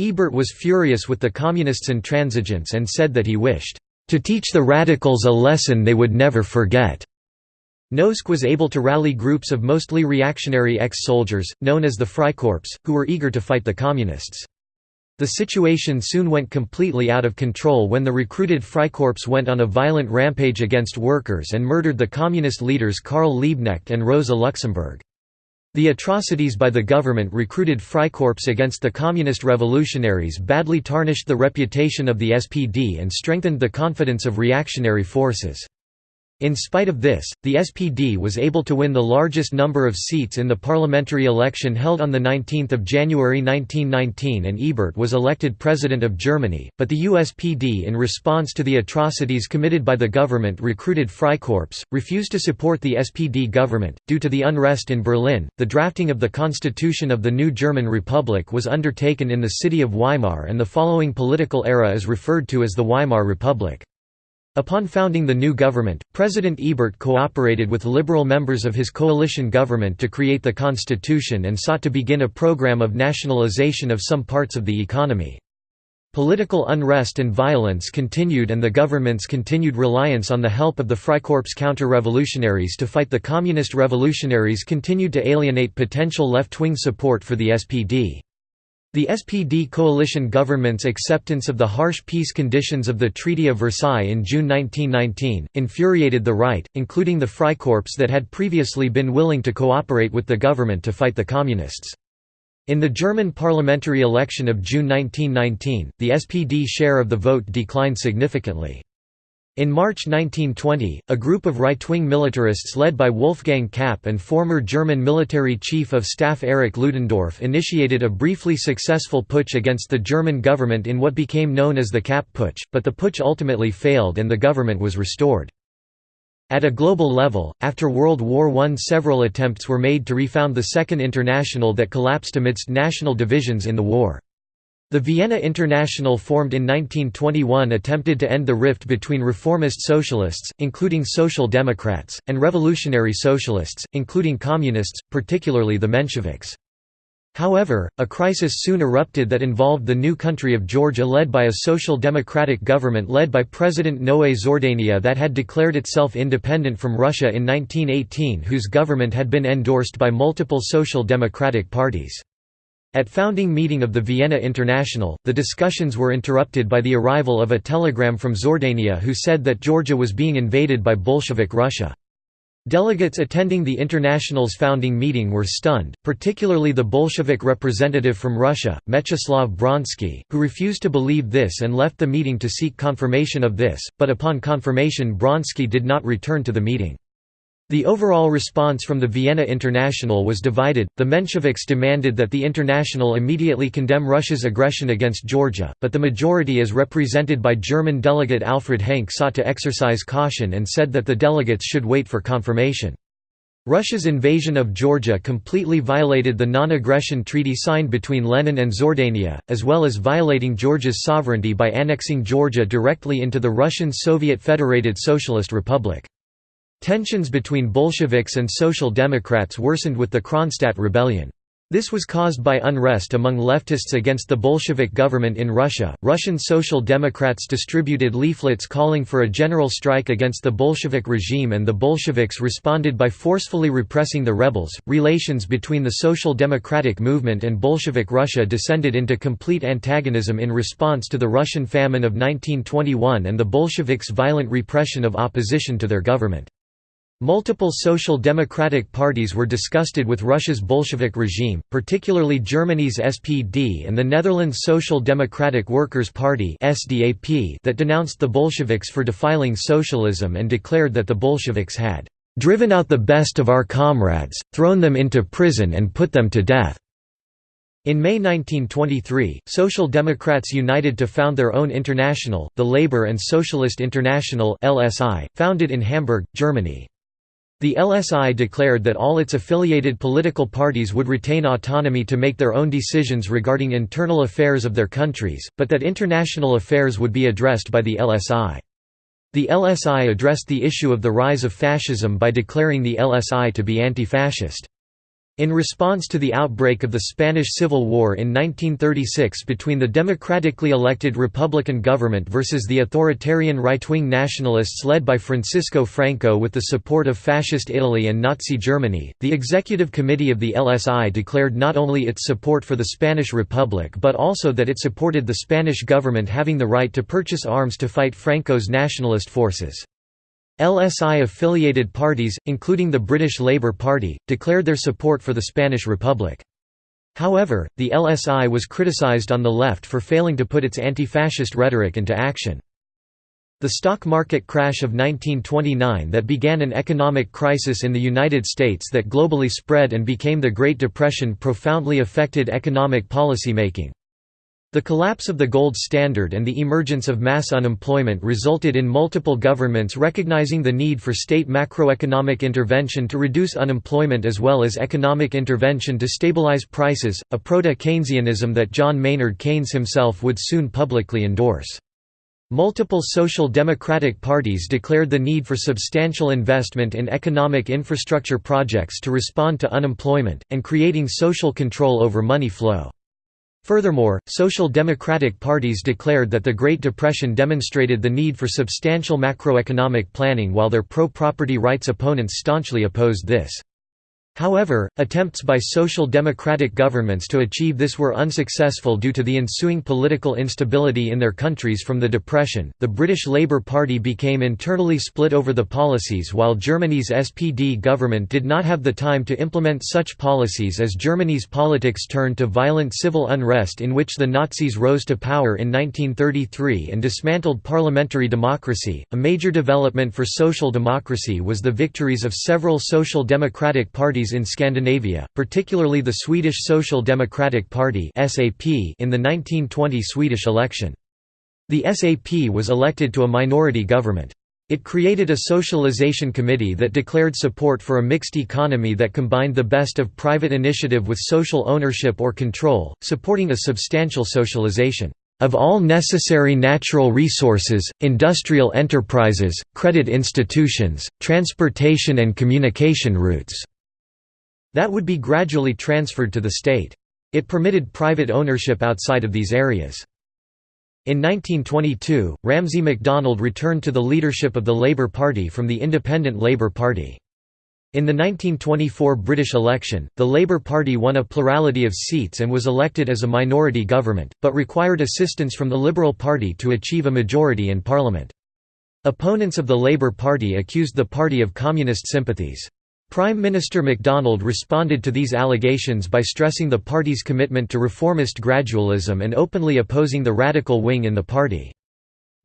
Ebert was furious with the Communists' intransigence and said that he wished, "...to teach the radicals a lesson they would never forget." Noske was able to rally groups of mostly reactionary ex-soldiers, known as the Freikorps, who were eager to fight the Communists. The situation soon went completely out of control when the recruited Freikorps went on a violent rampage against workers and murdered the Communist leaders Karl Liebknecht and Rosa Luxemburg. The atrocities by the government recruited Freikorps against the communist revolutionaries badly tarnished the reputation of the SPD and strengthened the confidence of reactionary forces. In spite of this, the SPD was able to win the largest number of seats in the parliamentary election held on 19 January 1919 and Ebert was elected President of Germany, but the USPD in response to the atrocities committed by the government recruited Freikorps, refused to support the SPD government. Due to the unrest in Berlin, the drafting of the constitution of the new German Republic was undertaken in the city of Weimar and the following political era is referred to as the Weimar Republic. Upon founding the new government, President Ebert cooperated with liberal members of his coalition government to create the constitution and sought to begin a program of nationalization of some parts of the economy. Political unrest and violence continued and the government's continued reliance on the help of the Freikorps counter-revolutionaries to fight the communist revolutionaries continued to alienate potential left-wing support for the SPD. The SPD coalition government's acceptance of the harsh peace conditions of the Treaty of Versailles in June 1919, infuriated the right, including the Freikorps that had previously been willing to cooperate with the government to fight the Communists. In the German parliamentary election of June 1919, the SPD share of the vote declined significantly. In March 1920, a group of right-wing militarists led by Wolfgang Kapp and former German military chief of staff Erich Ludendorff initiated a briefly successful putsch against the German government in what became known as the Kapp Putsch, but the putsch ultimately failed and the government was restored. At a global level, after World War I several attempts were made to refound the Second International that collapsed amidst national divisions in the war. The Vienna International formed in 1921 attempted to end the rift between reformist socialists, including social democrats, and revolutionary socialists, including communists, particularly the Mensheviks. However, a crisis soon erupted that involved the new country of Georgia led by a social democratic government led by President Noé Zordania that had declared itself independent from Russia in 1918 whose government had been endorsed by multiple social democratic parties. At founding meeting of the Vienna International, the discussions were interrupted by the arrival of a telegram from Zordania who said that Georgia was being invaded by Bolshevik Russia. Delegates attending the International's founding meeting were stunned, particularly the Bolshevik representative from Russia, Mechtislav Bronsky, who refused to believe this and left the meeting to seek confirmation of this, but upon confirmation Bronsky did not return to the meeting. The overall response from the Vienna International was divided. The Mensheviks demanded that the International immediately condemn Russia's aggression against Georgia, but the majority as represented by German delegate Alfred Henke sought to exercise caution and said that the delegates should wait for confirmation. Russia's invasion of Georgia completely violated the non-aggression treaty signed between Lenin and Zordania, as well as violating Georgia's sovereignty by annexing Georgia directly into the Russian Soviet Federated Socialist Republic. Tensions between Bolsheviks and Social Democrats worsened with the Kronstadt rebellion. This was caused by unrest among leftists against the Bolshevik government in Russia. Russian Social Democrats distributed leaflets calling for a general strike against the Bolshevik regime, and the Bolsheviks responded by forcefully repressing the rebels. Relations between the Social Democratic movement and Bolshevik Russia descended into complete antagonism in response to the Russian famine of 1921 and the Bolsheviks' violent repression of opposition to their government. Multiple social democratic parties were disgusted with Russia's Bolshevik regime, particularly Germany's SPD and the Netherlands Social Democratic Workers' Party that denounced the Bolsheviks for defiling socialism and declared that the Bolsheviks had "...driven out the best of our comrades, thrown them into prison and put them to death." In May 1923, Social Democrats united to found their own international, the Labour and Socialist International founded in Hamburg, Germany. The LSI declared that all its affiliated political parties would retain autonomy to make their own decisions regarding internal affairs of their countries, but that international affairs would be addressed by the LSI. The LSI addressed the issue of the rise of fascism by declaring the LSI to be anti-fascist. In response to the outbreak of the Spanish Civil War in 1936 between the democratically elected Republican government versus the authoritarian right-wing nationalists led by Francisco Franco with the support of Fascist Italy and Nazi Germany, the Executive Committee of the LSI declared not only its support for the Spanish Republic but also that it supported the Spanish government having the right to purchase arms to fight Franco's nationalist forces. LSI-affiliated parties, including the British Labour Party, declared their support for the Spanish Republic. However, the LSI was criticised on the left for failing to put its anti-fascist rhetoric into action. The stock market crash of 1929 that began an economic crisis in the United States that globally spread and became the Great Depression profoundly affected economic policymaking. The collapse of the gold standard and the emergence of mass unemployment resulted in multiple governments recognizing the need for state macroeconomic intervention to reduce unemployment as well as economic intervention to stabilize prices, a proto-Keynesianism that John Maynard Keynes himself would soon publicly endorse. Multiple social democratic parties declared the need for substantial investment in economic infrastructure projects to respond to unemployment, and creating social control over money flow. Furthermore, social democratic parties declared that the Great Depression demonstrated the need for substantial macroeconomic planning while their pro-property rights opponents staunchly opposed this. However, attempts by social democratic governments to achieve this were unsuccessful due to the ensuing political instability in their countries from the Depression. The British Labour Party became internally split over the policies, while Germany's SPD government did not have the time to implement such policies as Germany's politics turned to violent civil unrest in which the Nazis rose to power in 1933 and dismantled parliamentary democracy. A major development for social democracy was the victories of several social democratic parties in Scandinavia, particularly the Swedish Social Democratic Party in the 1920 Swedish election. The SAP was elected to a minority government. It created a socialization committee that declared support for a mixed economy that combined the best of private initiative with social ownership or control, supporting a substantial socialization of all necessary natural resources, industrial enterprises, credit institutions, transportation and communication routes." That would be gradually transferred to the state. It permitted private ownership outside of these areas. In 1922, Ramsay MacDonald returned to the leadership of the Labour Party from the Independent Labour Party. In the 1924 British election, the Labour Party won a plurality of seats and was elected as a minority government, but required assistance from the Liberal Party to achieve a majority in Parliament. Opponents of the Labour Party accused the party of communist sympathies. Prime Minister MacDonald responded to these allegations by stressing the party's commitment to reformist gradualism and openly opposing the radical wing in the party.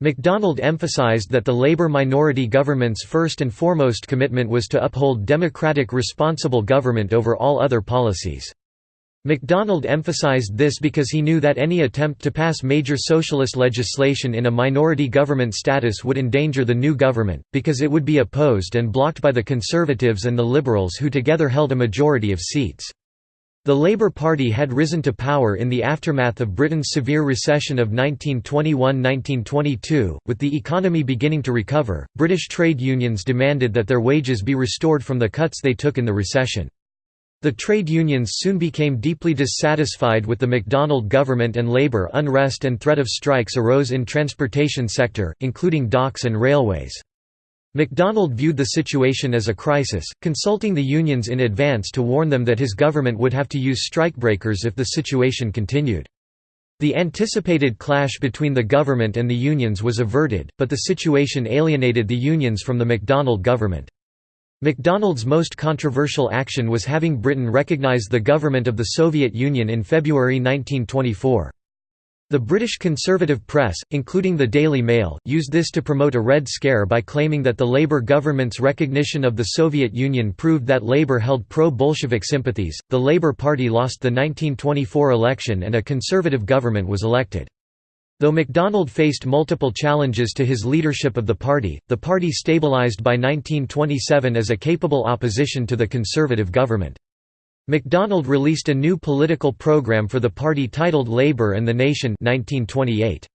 MacDonald emphasized that the Labour minority government's first and foremost commitment was to uphold democratic responsible government over all other policies. MacDonald emphasized this because he knew that any attempt to pass major socialist legislation in a minority government status would endanger the new government, because it would be opposed and blocked by the Conservatives and the Liberals who together held a majority of seats. The Labour Party had risen to power in the aftermath of Britain's severe recession of 1921–1922, with the economy beginning to recover, British trade unions demanded that their wages be restored from the cuts they took in the recession. The trade unions soon became deeply dissatisfied with the MacDonald government and labour unrest and threat of strikes arose in transportation sector, including docks and railways. MacDonald viewed the situation as a crisis, consulting the unions in advance to warn them that his government would have to use strikebreakers if the situation continued. The anticipated clash between the government and the unions was averted, but the situation alienated the unions from the MacDonald government. MacDonald's most controversial action was having Britain recognise the government of the Soviet Union in February 1924. The British conservative press, including the Daily Mail, used this to promote a Red Scare by claiming that the Labour government's recognition of the Soviet Union proved that Labour held pro Bolshevik sympathies. The Labour Party lost the 1924 election and a conservative government was elected. Though MacDonald faced multiple challenges to his leadership of the party, the party stabilised by 1927 as a capable opposition to the conservative government. MacDonald released a new political program for the party titled Labour and the Nation 1928.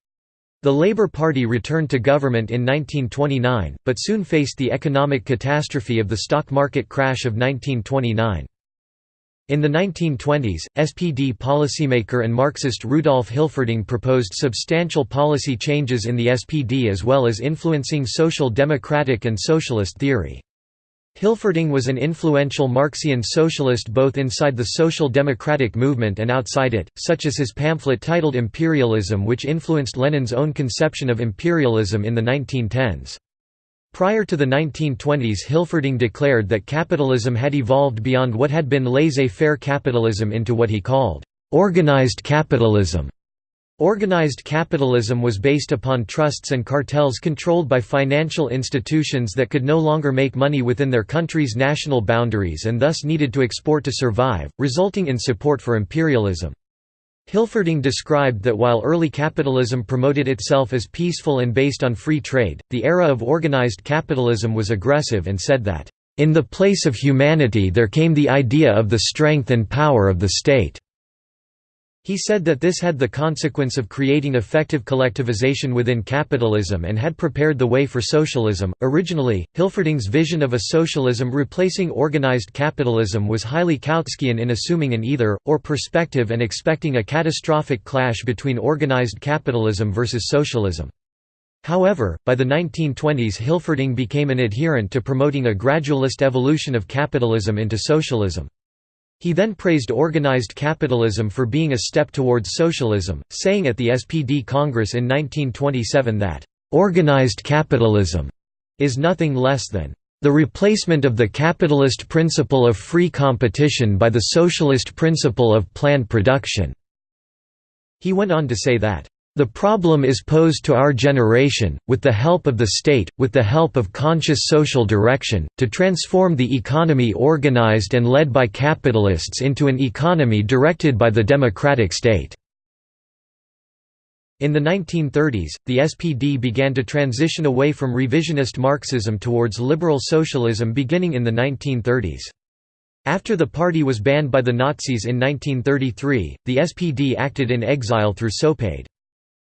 The Labour Party returned to government in 1929, but soon faced the economic catastrophe of the stock market crash of 1929. In the 1920s, SPD policymaker and Marxist Rudolf Hilferding proposed substantial policy changes in the SPD as well as influencing social democratic and socialist theory. Hilferding was an influential Marxian socialist both inside the social democratic movement and outside it, such as his pamphlet titled Imperialism which influenced Lenin's own conception of imperialism in the 1910s. Prior to the 1920s Hilferding declared that capitalism had evolved beyond what had been laissez-faire capitalism into what he called, "...organized capitalism." Organized capitalism was based upon trusts and cartels controlled by financial institutions that could no longer make money within their country's national boundaries and thus needed to export to survive, resulting in support for imperialism. Hilferding described that while early capitalism promoted itself as peaceful and based on free trade, the era of organized capitalism was aggressive and said that, "...in the place of humanity there came the idea of the strength and power of the state." He said that this had the consequence of creating effective collectivization within capitalism and had prepared the way for socialism. Originally, Hilferding's vision of a socialism replacing organized capitalism was highly Kautskian in assuming an either or perspective and expecting a catastrophic clash between organized capitalism versus socialism. However, by the 1920s Hilferding became an adherent to promoting a gradualist evolution of capitalism into socialism. He then praised organized capitalism for being a step towards socialism, saying at the SPD Congress in 1927 that, "...organized capitalism is nothing less than the replacement of the capitalist principle of free competition by the socialist principle of planned production." He went on to say that, the problem is posed to our generation, with the help of the state, with the help of conscious social direction, to transform the economy organized and led by capitalists into an economy directed by the democratic state." In the 1930s, the SPD began to transition away from revisionist Marxism towards liberal socialism beginning in the 1930s. After the party was banned by the Nazis in 1933, the SPD acted in exile through Sopade.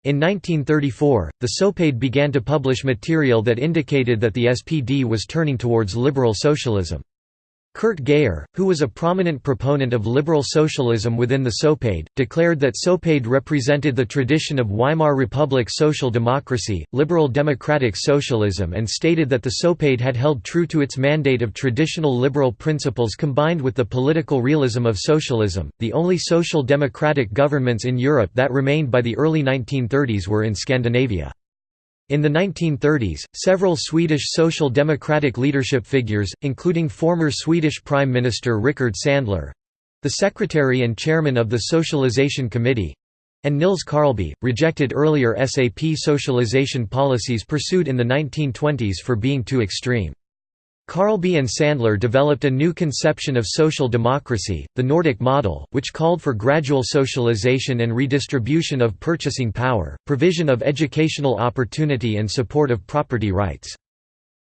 In 1934, the Sopade began to publish material that indicated that the SPD was turning towards liberal socialism. Kurt Geyer, who was a prominent proponent of liberal socialism within the Sopade, declared that Sopade represented the tradition of Weimar Republic social democracy, liberal democratic socialism and stated that the Sopade had held true to its mandate of traditional liberal principles combined with the political realism of socialism. The only social democratic governments in Europe that remained by the early 1930s were in Scandinavia. In the 1930s, several Swedish social democratic leadership figures, including former Swedish Prime Minister Rickard Sandler—the secretary and chairman of the Socialization Committee—and Nils Karlby, rejected earlier SAP socialization policies pursued in the 1920s for being too extreme. Karlby and Sandler developed a new conception of social democracy, the Nordic model, which called for gradual socialization and redistribution of purchasing power, provision of educational opportunity and support of property rights.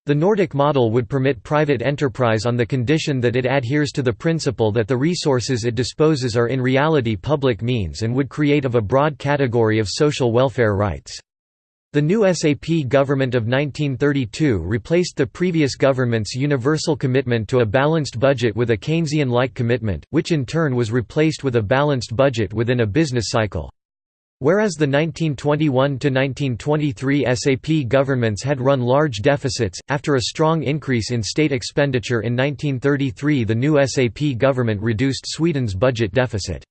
The Nordic model would permit private enterprise on the condition that it adheres to the principle that the resources it disposes are in reality public means and would create of a broad category of social welfare rights. The new SAP government of 1932 replaced the previous government's universal commitment to a balanced budget with a Keynesian-like commitment, which in turn was replaced with a balanced budget within a business cycle. Whereas the 1921–1923 SAP governments had run large deficits, after a strong increase in state expenditure in 1933 the new SAP government reduced Sweden's budget deficit.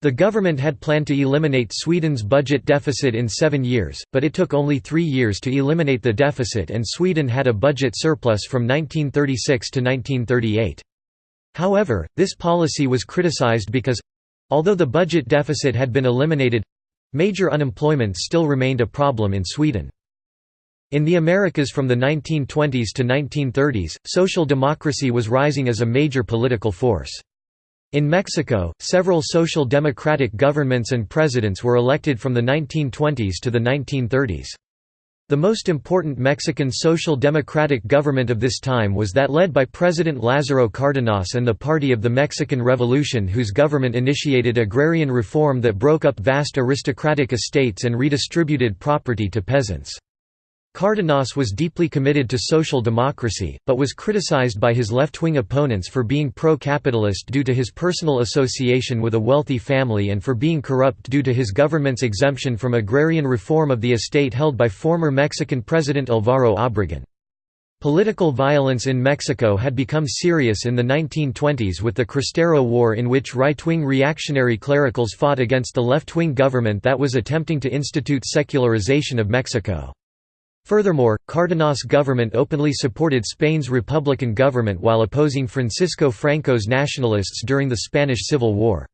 The government had planned to eliminate Sweden's budget deficit in seven years, but it took only three years to eliminate the deficit and Sweden had a budget surplus from 1936 to 1938. However, this policy was criticized because—although the budget deficit had been eliminated—major unemployment still remained a problem in Sweden. In the Americas from the 1920s to 1930s, social democracy was rising as a major political force. In Mexico, several social democratic governments and presidents were elected from the 1920s to the 1930s. The most important Mexican social democratic government of this time was that led by President Lázaro Cárdenas and the Party of the Mexican Revolution whose government initiated agrarian reform that broke up vast aristocratic estates and redistributed property to peasants. Cárdenas was deeply committed to social democracy, but was criticized by his left-wing opponents for being pro-capitalist due to his personal association with a wealthy family and for being corrupt due to his government's exemption from agrarian reform of the estate held by former Mexican President Alvaro Obregón. Political violence in Mexico had become serious in the 1920s with the Cristero War in which right-wing reactionary clericals fought against the left-wing government that was attempting to institute secularization of Mexico. Furthermore, Cárdenas' government openly supported Spain's republican government while opposing Francisco Franco's nationalists during the Spanish Civil War.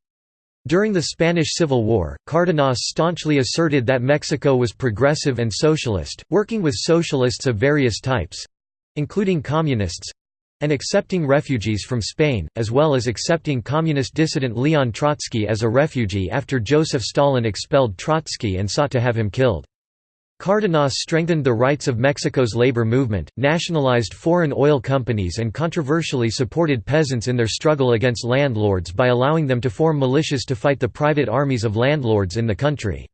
During the Spanish Civil War, Cárdenas staunchly asserted that Mexico was progressive and socialist, working with socialists of various types—including communists—and accepting refugees from Spain, as well as accepting communist dissident Leon Trotsky as a refugee after Joseph Stalin expelled Trotsky and sought to have him killed. Cárdenas strengthened the rights of Mexico's labor movement, nationalized foreign oil companies and controversially supported peasants in their struggle against landlords by allowing them to form militias to fight the private armies of landlords in the country.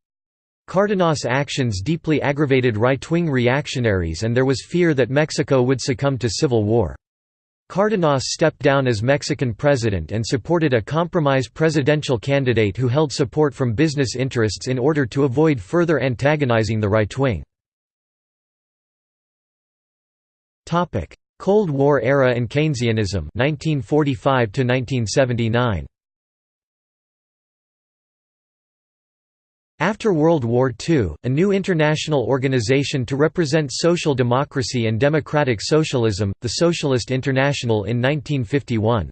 Cárdenas' actions deeply aggravated right-wing reactionaries and there was fear that Mexico would succumb to civil war. Cárdenas stepped down as Mexican president and supported a compromise presidential candidate who held support from business interests in order to avoid further antagonizing the right wing. Cold War era and Keynesianism 1945 1979 After World War II, a new international organization to represent social democracy and democratic socialism, the Socialist International in 1951.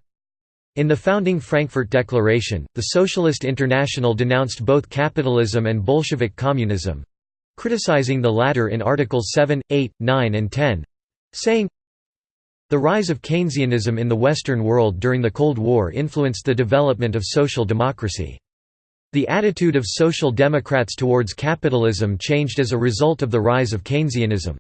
In the founding Frankfurt Declaration, the Socialist International denounced both capitalism and Bolshevik communism—criticizing the latter in Articles 7, 8, 9 and 10—saying, The rise of Keynesianism in the Western world during the Cold War influenced the development of social democracy. The attitude of Social Democrats towards capitalism changed as a result of the rise of Keynesianism.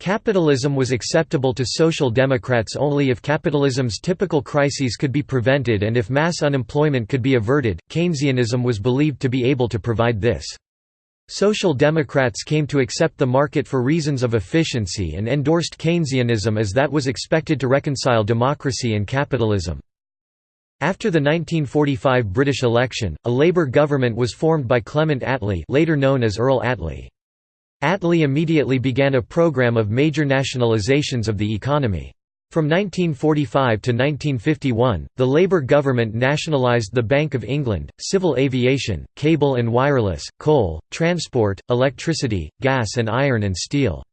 Capitalism was acceptable to Social Democrats only if capitalism's typical crises could be prevented and if mass unemployment could be averted. Keynesianism was believed to be able to provide this. Social Democrats came to accept the market for reasons of efficiency and endorsed Keynesianism as that was expected to reconcile democracy and capitalism. After the 1945 British election, a Labour government was formed by Clement Attlee later known as Earl Attlee. Attlee immediately began a programme of major nationalisations of the economy. From 1945 to 1951, the Labour government nationalised the Bank of England, civil aviation, cable and wireless, coal, transport, electricity, gas and iron and steel.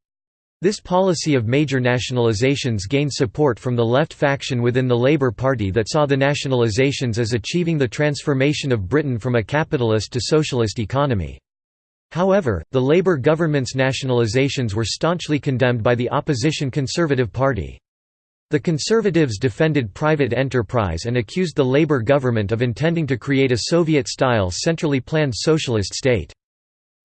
This policy of major nationalizations gained support from the left faction within the Labour Party that saw the nationalizations as achieving the transformation of Britain from a capitalist to socialist economy. However, the Labour government's nationalizations were staunchly condemned by the opposition Conservative Party. The Conservatives defended private enterprise and accused the Labour government of intending to create a Soviet-style centrally planned socialist state.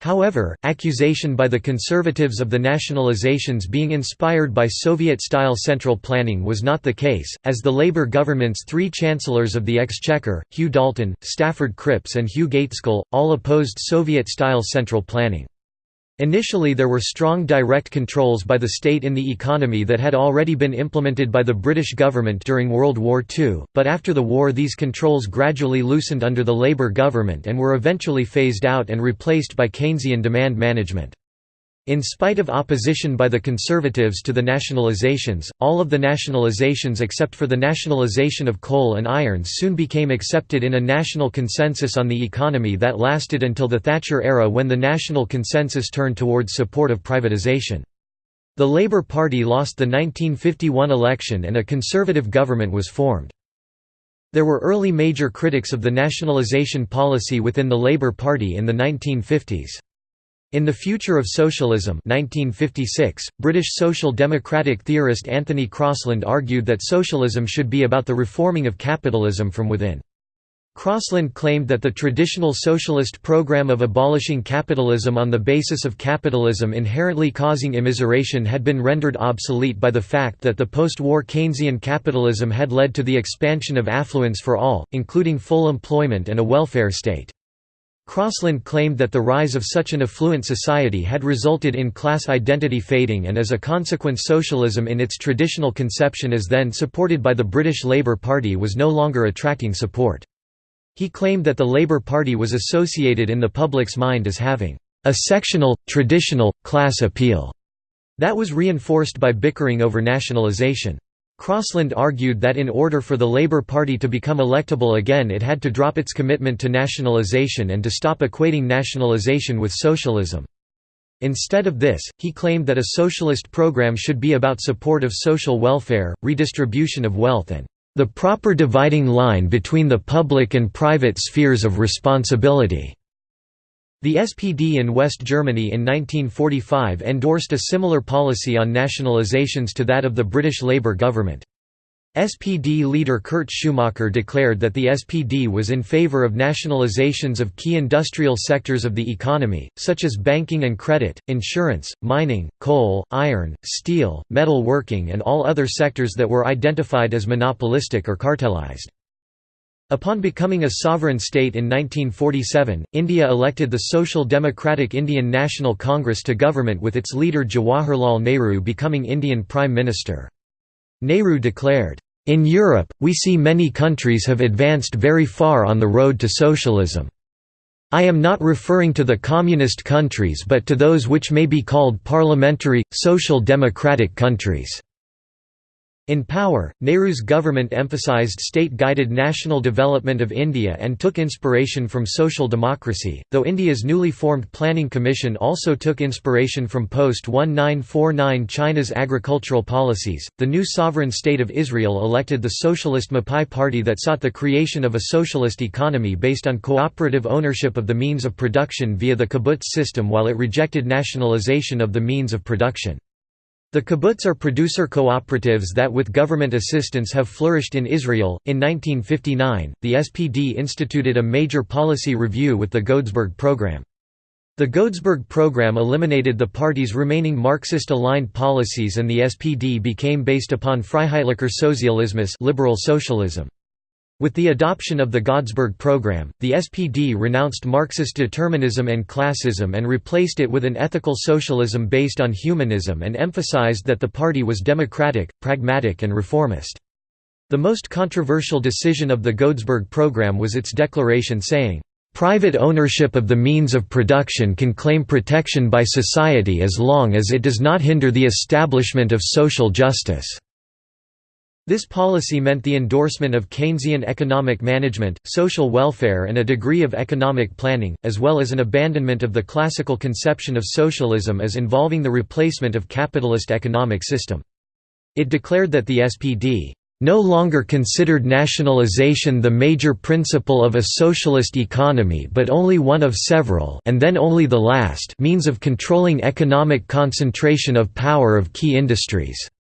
However, accusation by the Conservatives of the nationalizations being inspired by Soviet-style central planning was not the case, as the Labour government's three chancellors of the Exchequer, Hugh Dalton, Stafford Cripps and Hugh Gaitskell, all opposed Soviet-style central planning. Initially there were strong direct controls by the state in the economy that had already been implemented by the British government during World War II, but after the war these controls gradually loosened under the Labour government and were eventually phased out and replaced by Keynesian demand management. In spite of opposition by the Conservatives to the nationalizations, all of the nationalizations except for the nationalization of coal and iron soon became accepted in a national consensus on the economy that lasted until the Thatcher era when the national consensus turned towards support of privatization. The Labour Party lost the 1951 election and a Conservative government was formed. There were early major critics of the nationalization policy within the Labour Party in the 1950s. In The Future of Socialism 1956, British social democratic theorist Anthony Crosland argued that socialism should be about the reforming of capitalism from within. Crosland claimed that the traditional socialist program of abolishing capitalism on the basis of capitalism inherently causing immiseration had been rendered obsolete by the fact that the post-war Keynesian capitalism had led to the expansion of affluence for all, including full employment and a welfare state. Crosland claimed that the rise of such an affluent society had resulted in class identity fading and as a consequence socialism in its traditional conception as then supported by the British Labour Party was no longer attracting support. He claimed that the Labour Party was associated in the public's mind as having a sectional, traditional, class appeal that was reinforced by bickering over nationalisation. Crosland argued that in order for the Labour Party to become electable again it had to drop its commitment to nationalisation and to stop equating nationalisation with socialism. Instead of this, he claimed that a socialist program should be about support of social welfare, redistribution of wealth and the proper dividing line between the public and private spheres of responsibility. The SPD in West Germany in 1945 endorsed a similar policy on nationalizations to that of the British Labour government. SPD leader Kurt Schumacher declared that the SPD was in favour of nationalizations of key industrial sectors of the economy, such as banking and credit, insurance, mining, coal, iron, steel, metal working and all other sectors that were identified as monopolistic or cartelized. Upon becoming a sovereign state in 1947, India elected the Social Democratic Indian National Congress to government with its leader Jawaharlal Nehru becoming Indian Prime Minister. Nehru declared, "...in Europe, we see many countries have advanced very far on the road to socialism. I am not referring to the communist countries but to those which may be called parliamentary, social democratic countries." In power, Nehru's government emphasized state-guided national development of India and took inspiration from social democracy, though India's newly formed Planning Commission also took inspiration from post-1949 China's agricultural policies. The new sovereign state of Israel elected the socialist Mapai party that sought the creation of a socialist economy based on cooperative ownership of the means of production via the kibbutz system while it rejected nationalization of the means of production. The kibbutz are producer cooperatives that with government assistance have flourished in Israel. In 1959, the SPD instituted a major policy review with the Godesberg program. The Godesberg program eliminated the party's remaining Marxist-aligned policies and the SPD became based upon Freiheitlicher Sozialismus liberal socialism. With the adoption of the Godesberg program, the SPD renounced Marxist determinism and classism and replaced it with an ethical socialism based on humanism and emphasized that the party was democratic, pragmatic and reformist. The most controversial decision of the Godesberg program was its declaration saying, "...private ownership of the means of production can claim protection by society as long as it does not hinder the establishment of social justice." This policy meant the endorsement of Keynesian economic management, social welfare and a degree of economic planning, as well as an abandonment of the classical conception of socialism as involving the replacement of capitalist economic system. It declared that the SPD no longer considered nationalization the major principle of a socialist economy but only one of several and then only the last means of controlling economic concentration of power of key industries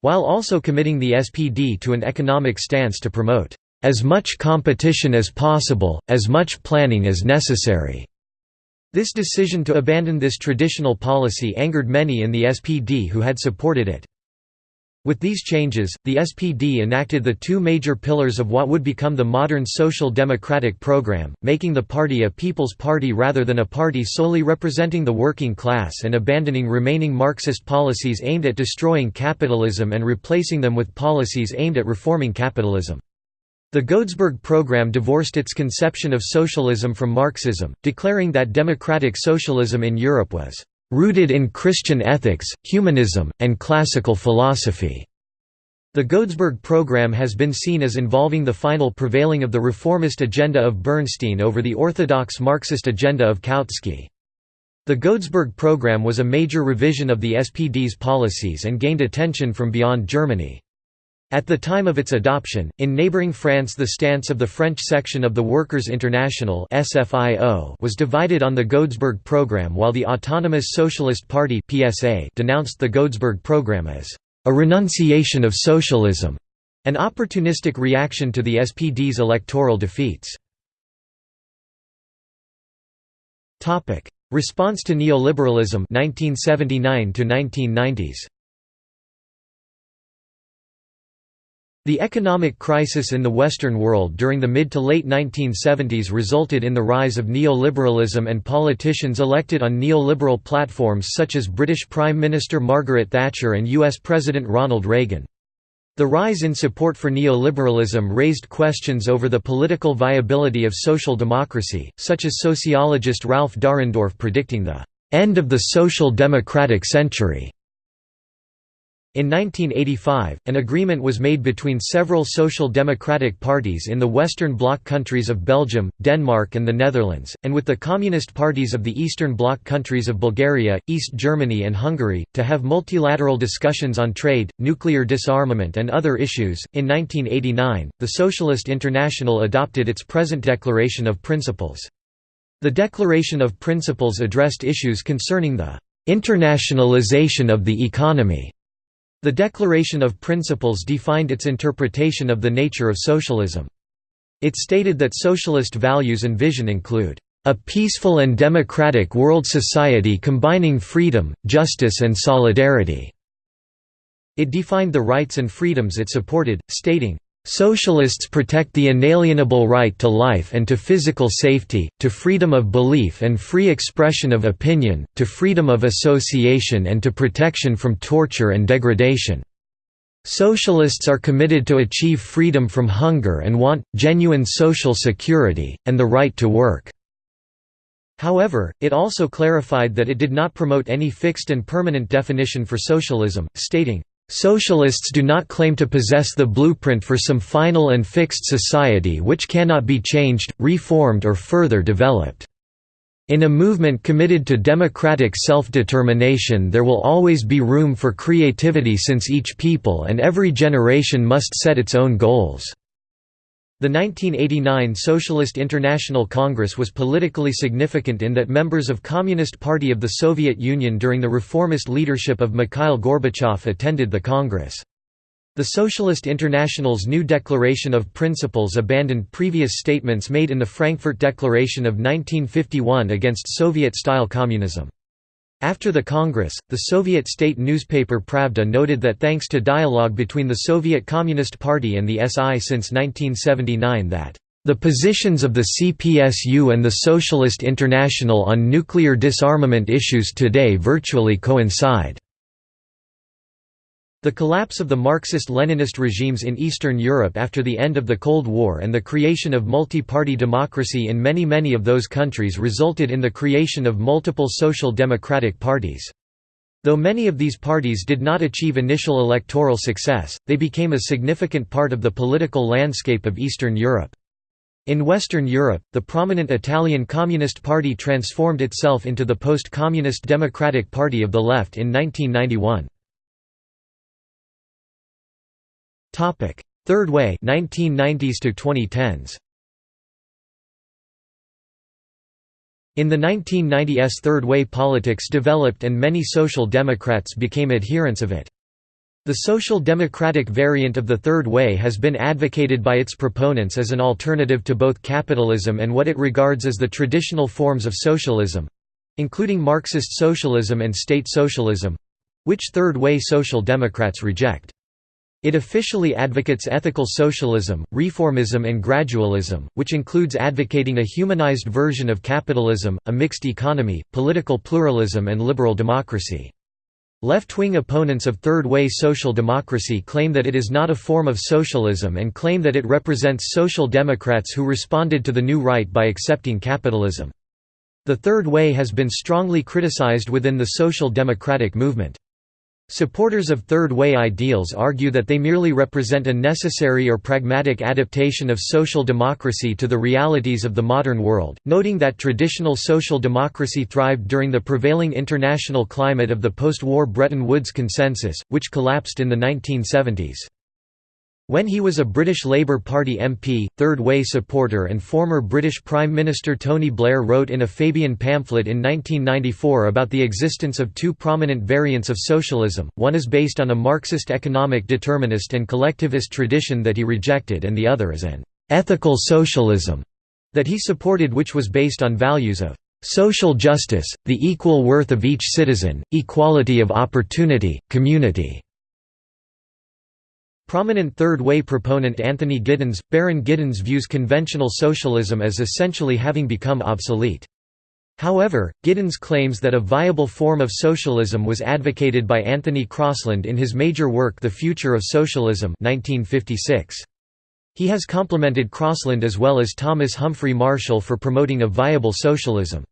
while also committing the SPD to an economic stance to promote as much competition as possible, as much planning as necessary. This decision to abandon this traditional policy angered many in the SPD who had supported it. With these changes, the SPD enacted the two major pillars of what would become the modern social democratic program, making the party a people's party rather than a party solely representing the working class and abandoning remaining Marxist policies aimed at destroying capitalism and replacing them with policies aimed at reforming capitalism. The Godesberg program divorced its conception of socialism from Marxism, declaring that democratic socialism in Europe was rooted in Christian ethics, humanism, and classical philosophy. The Godesberg program has been seen as involving the final prevailing of the reformist agenda of Bernstein over the orthodox Marxist agenda of Kautsky. The Godesberg program was a major revision of the SPD's policies and gained attention from beyond Germany. At the time of its adoption, in neighboring France the stance of the French section of the Workers' International was divided on the Godesberg program while the Autonomous Socialist Party denounced the Godesberg program as a renunciation of socialism, an opportunistic reaction to the SPD's electoral defeats. Response to neoliberalism 1979 to 1990s The economic crisis in the Western world during the mid to late 1970s resulted in the rise of neoliberalism and politicians elected on neoliberal platforms such as British Prime Minister Margaret Thatcher and US President Ronald Reagan. The rise in support for neoliberalism raised questions over the political viability of social democracy, such as sociologist Ralph Dahrendorf predicting the end of the social democratic century. In 1985, an agreement was made between several social democratic parties in the Western Bloc countries of Belgium, Denmark and the Netherlands, and with the Communist parties of the Eastern Bloc countries of Bulgaria, East Germany and Hungary, to have multilateral discussions on trade, nuclear disarmament and other issues. In 1989, the Socialist International adopted its present Declaration of Principles. The Declaration of Principles addressed issues concerning the internationalization of the economy the Declaration of Principles defined its interpretation of the nature of socialism. It stated that socialist values and vision include a peaceful and democratic world society combining freedom, justice and solidarity." It defined the rights and freedoms it supported, stating, Socialists protect the inalienable right to life and to physical safety, to freedom of belief and free expression of opinion, to freedom of association and to protection from torture and degradation. Socialists are committed to achieve freedom from hunger and want, genuine social security, and the right to work. However, it also clarified that it did not promote any fixed and permanent definition for socialism, stating, Socialists do not claim to possess the blueprint for some final and fixed society which cannot be changed, reformed or further developed. In a movement committed to democratic self-determination there will always be room for creativity since each people and every generation must set its own goals. The 1989 Socialist International Congress was politically significant in that members of Communist Party of the Soviet Union during the reformist leadership of Mikhail Gorbachev attended the Congress. The Socialist International's new Declaration of Principles abandoned previous statements made in the Frankfurt Declaration of 1951 against Soviet-style communism. After the Congress, the Soviet state newspaper Pravda noted that thanks to dialogue between the Soviet Communist Party and the SI since 1979 that the positions of the CPSU and the Socialist International on nuclear disarmament issues today virtually coincide. The collapse of the Marxist-Leninist regimes in Eastern Europe after the end of the Cold War and the creation of multi-party democracy in many many of those countries resulted in the creation of multiple social democratic parties. Though many of these parties did not achieve initial electoral success, they became a significant part of the political landscape of Eastern Europe. In Western Europe, the prominent Italian Communist Party transformed itself into the post-communist Democratic Party of the Left in 1991. Third Way 1990s to 2010s. In the 1990s Third Way politics developed and many Social Democrats became adherents of it. The social democratic variant of the Third Way has been advocated by its proponents as an alternative to both capitalism and what it regards as the traditional forms of socialism—including Marxist socialism and state socialism—which Third Way social democrats reject. It officially advocates ethical socialism, reformism and gradualism, which includes advocating a humanized version of capitalism, a mixed economy, political pluralism and liberal democracy. Left-wing opponents of third-way social democracy claim that it is not a form of socialism and claim that it represents social democrats who responded to the new right by accepting capitalism. The third way has been strongly criticized within the social democratic movement. Supporters of Third Way ideals argue that they merely represent a necessary or pragmatic adaptation of social democracy to the realities of the modern world, noting that traditional social democracy thrived during the prevailing international climate of the post-war Bretton Woods Consensus, which collapsed in the 1970s. When he was a British Labour Party MP, Third Way supporter and former British Prime Minister Tony Blair wrote in a Fabian pamphlet in 1994 about the existence of two prominent variants of socialism, one is based on a Marxist economic determinist and collectivist tradition that he rejected and the other is an «ethical socialism» that he supported which was based on values of «social justice, the equal worth of each citizen, equality of opportunity, community» Prominent Third Way proponent Anthony Giddens, Baron Giddens views conventional socialism as essentially having become obsolete. However, Giddens claims that a viable form of socialism was advocated by Anthony Crosland in his major work The Future of Socialism 1956. He has complimented Crosland as well as Thomas Humphrey Marshall for promoting a viable socialism.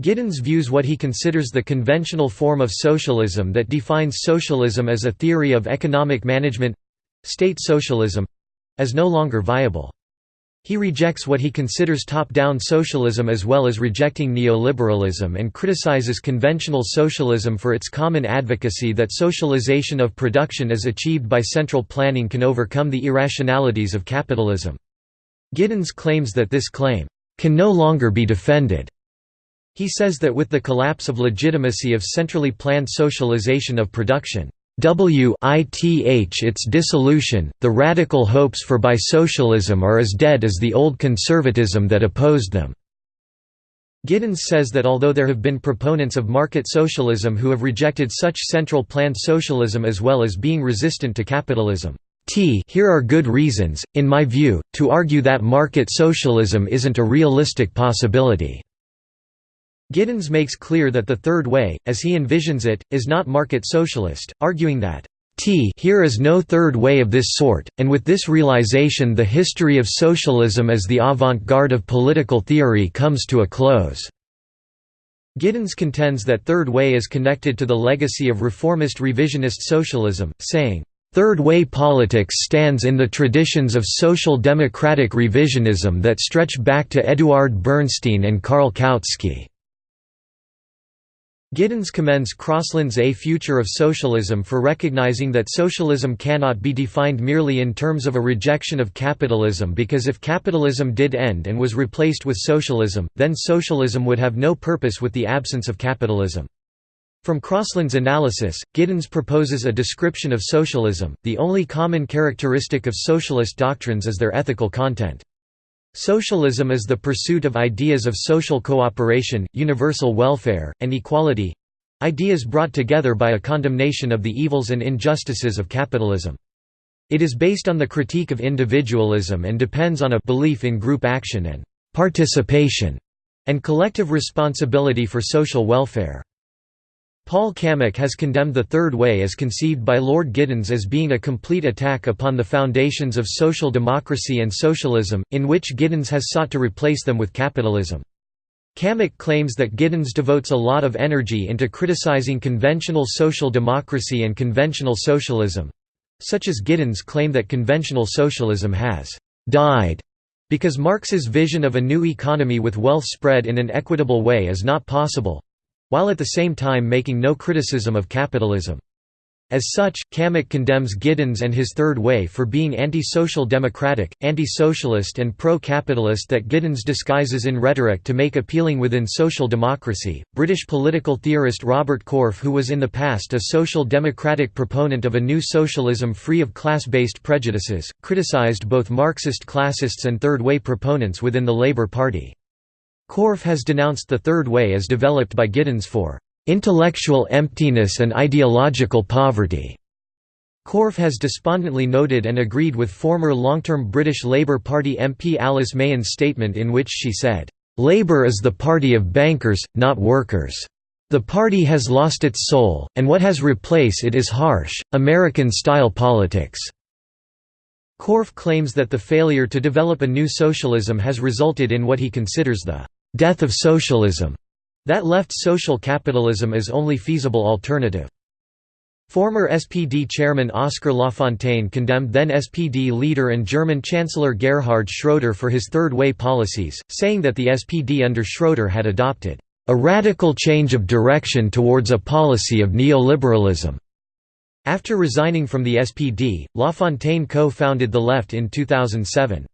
Giddens views what he considers the conventional form of socialism that defines socialism as a theory of economic management state socialism as no longer viable. He rejects what he considers top-down socialism as well as rejecting neoliberalism and criticizes conventional socialism for its common advocacy that socialization of production as achieved by central planning can overcome the irrationalities of capitalism. Giddens claims that this claim, "...can no longer be defended." He says that with the collapse of legitimacy of centrally planned socialization of production, WITH its dissolution, the radical hopes for bi-socialism are as dead as the old conservatism that opposed them." Giddens says that although there have been proponents of market socialism who have rejected such central planned socialism as well as being resistant to capitalism, T here are good reasons, in my view, to argue that market socialism isn't a realistic possibility. Giddens makes clear that the Third Way, as he envisions it, is not market socialist, arguing that T here is no third way of this sort, and with this realization the history of socialism as the avant-garde of political theory comes to a close." Giddens contends that Third Way is connected to the legacy of reformist revisionist socialism, saying, Third Way politics stands in the traditions of social democratic revisionism that stretch back to Eduard Bernstein and Karl Kautsky. Giddens commends Crosland's A Future of Socialism for recognizing that socialism cannot be defined merely in terms of a rejection of capitalism because if capitalism did end and was replaced with socialism, then socialism would have no purpose with the absence of capitalism. From Crosland's analysis, Giddens proposes a description of socialism, the only common characteristic of socialist doctrines is their ethical content. Socialism is the pursuit of ideas of social cooperation, universal welfare, and equality—ideas brought together by a condemnation of the evils and injustices of capitalism. It is based on the critique of individualism and depends on a belief in group action and participation and collective responsibility for social welfare. Paul Cammack has condemned the Third Way as conceived by Lord Giddens as being a complete attack upon the foundations of social democracy and socialism, in which Giddens has sought to replace them with capitalism. Cammack claims that Giddens devotes a lot of energy into criticizing conventional social democracy and conventional socialism—such as Giddens claim that conventional socialism has «died» because Marx's vision of a new economy with wealth spread in an equitable way is not possible—while at the same time making no criticism of capitalism. As such, Cammack condemns Giddens and his Third Way for being anti-social democratic, anti-socialist and pro-capitalist that Giddens disguises in rhetoric to make appealing within social democracy. British political theorist Robert Corfe who was in the past a social democratic proponent of a new socialism free of class-based prejudices, criticised both Marxist classists and Third Way proponents within the Labour Party. Corfe has denounced the Third Way as developed by Giddens for intellectual emptiness and ideological poverty. Corfe has despondently noted and agreed with former long-term British Labour Party MP Alice Mahon's statement in which she said, "...Labour is the party of bankers, not workers. The party has lost its soul, and what has replaced it is harsh, American-style politics." Corfe claims that the failure to develop a new socialism has resulted in what he considers the "...death of socialism." That left social capitalism as only feasible alternative. Former SPD chairman Oskar Lafontaine condemned then SPD leader and German Chancellor Gerhard Schroeder for his Third Way policies, saying that the SPD under Schroeder had adopted a radical change of direction towards a policy of neoliberalism. After resigning from the SPD, Lafontaine co-founded the Left in 2007.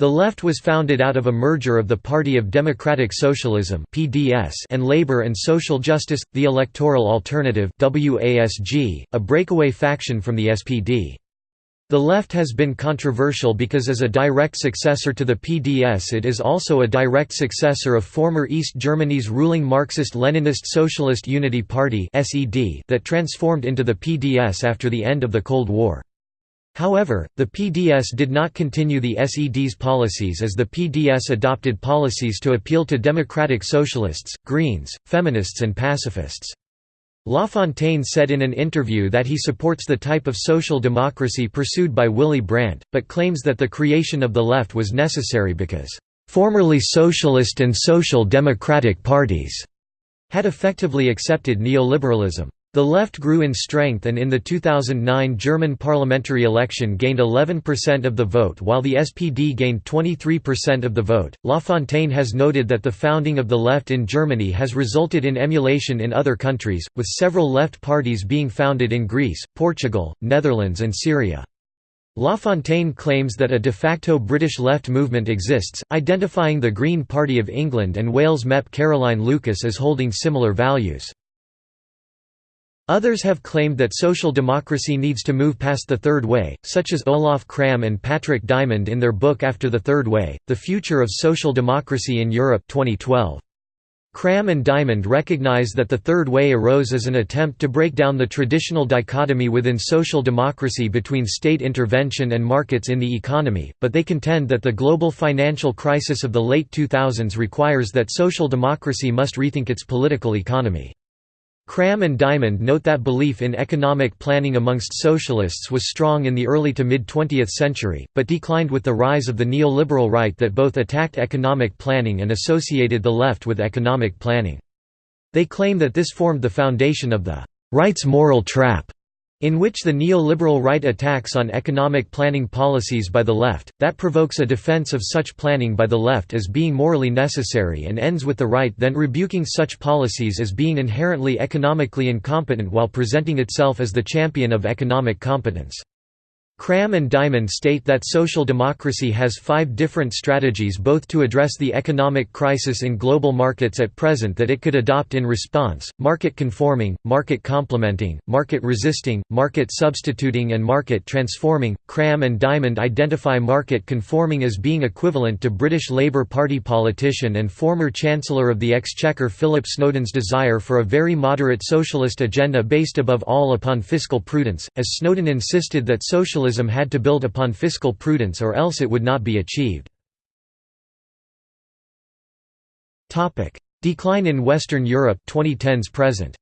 The Left was founded out of a merger of the Party of Democratic Socialism and Labour and Social Justice, the Electoral Alternative a breakaway faction from the SPD. The left has been controversial because as a direct successor to the PDS it is also a direct successor of former East Germany's ruling Marxist-Leninist Socialist Unity Party that transformed into the PDS after the end of the Cold War. However, the PDS did not continue the SED's policies as the PDS adopted policies to appeal to democratic socialists, Greens, feminists and pacifists. Lafontaine said in an interview that he supports the type of social democracy pursued by Willy Brandt, but claims that the creation of the left was necessary because, "...formerly socialist and social democratic parties," had effectively accepted neoliberalism. The left grew in strength and in the 2009 German parliamentary election gained 11% of the vote while the SPD gained 23% of the vote. Lafontaine has noted that the founding of the left in Germany has resulted in emulation in other countries, with several left parties being founded in Greece, Portugal, Netherlands and Syria. Lafontaine claims that a de facto British left movement exists, identifying the Green Party of England and Wales MEP Caroline Lucas as holding similar values. Others have claimed that social democracy needs to move past the Third Way, such as Olaf Cramme and Patrick Diamond in their book After the Third Way, The Future of Social Democracy in Europe 2012. Cramme and Diamond recognize that the Third Way arose as an attempt to break down the traditional dichotomy within social democracy between state intervention and markets in the economy, but they contend that the global financial crisis of the late 2000s requires that social democracy must rethink its political economy. Cramme and Diamond note that belief in economic planning amongst socialists was strong in the early to mid-20th century, but declined with the rise of the neoliberal right that both attacked economic planning and associated the left with economic planning. They claim that this formed the foundation of the «right's moral trap» in which the neoliberal right attacks on economic planning policies by the left, that provokes a defense of such planning by the left as being morally necessary and ends with the right then rebuking such policies as being inherently economically incompetent while presenting itself as the champion of economic competence. Cramme and Diamond state that social democracy has five different strategies both to address the economic crisis in global markets at present that it could adopt in response, market conforming, market complementing, market resisting, market substituting and market transforming. Cramme and Diamond identify market conforming as being equivalent to British Labour Party politician and former Chancellor of the Exchequer Philip Snowden's desire for a very moderate socialist agenda based above all upon fiscal prudence, as Snowden insisted that socialism had to build upon fiscal prudence or else it would not be achieved. Decline in Western Europe 2010s present.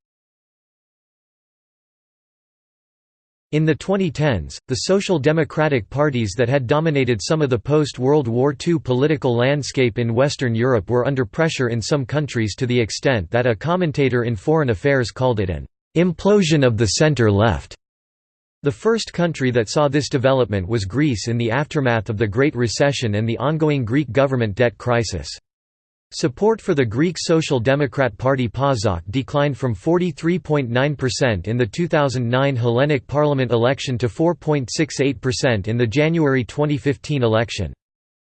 In the 2010s, the social democratic parties that had dominated some of the post-World War II political landscape in Western Europe were under pressure in some countries to the extent that a commentator in Foreign Affairs called it an implosion of the center-left. The first country that saw this development was Greece in the aftermath of the Great Recession and the ongoing Greek government debt crisis. Support for the Greek Social Democrat Party PASOK declined from 43.9% in the 2009 Hellenic Parliament election to 4.68% in the January 2015 election.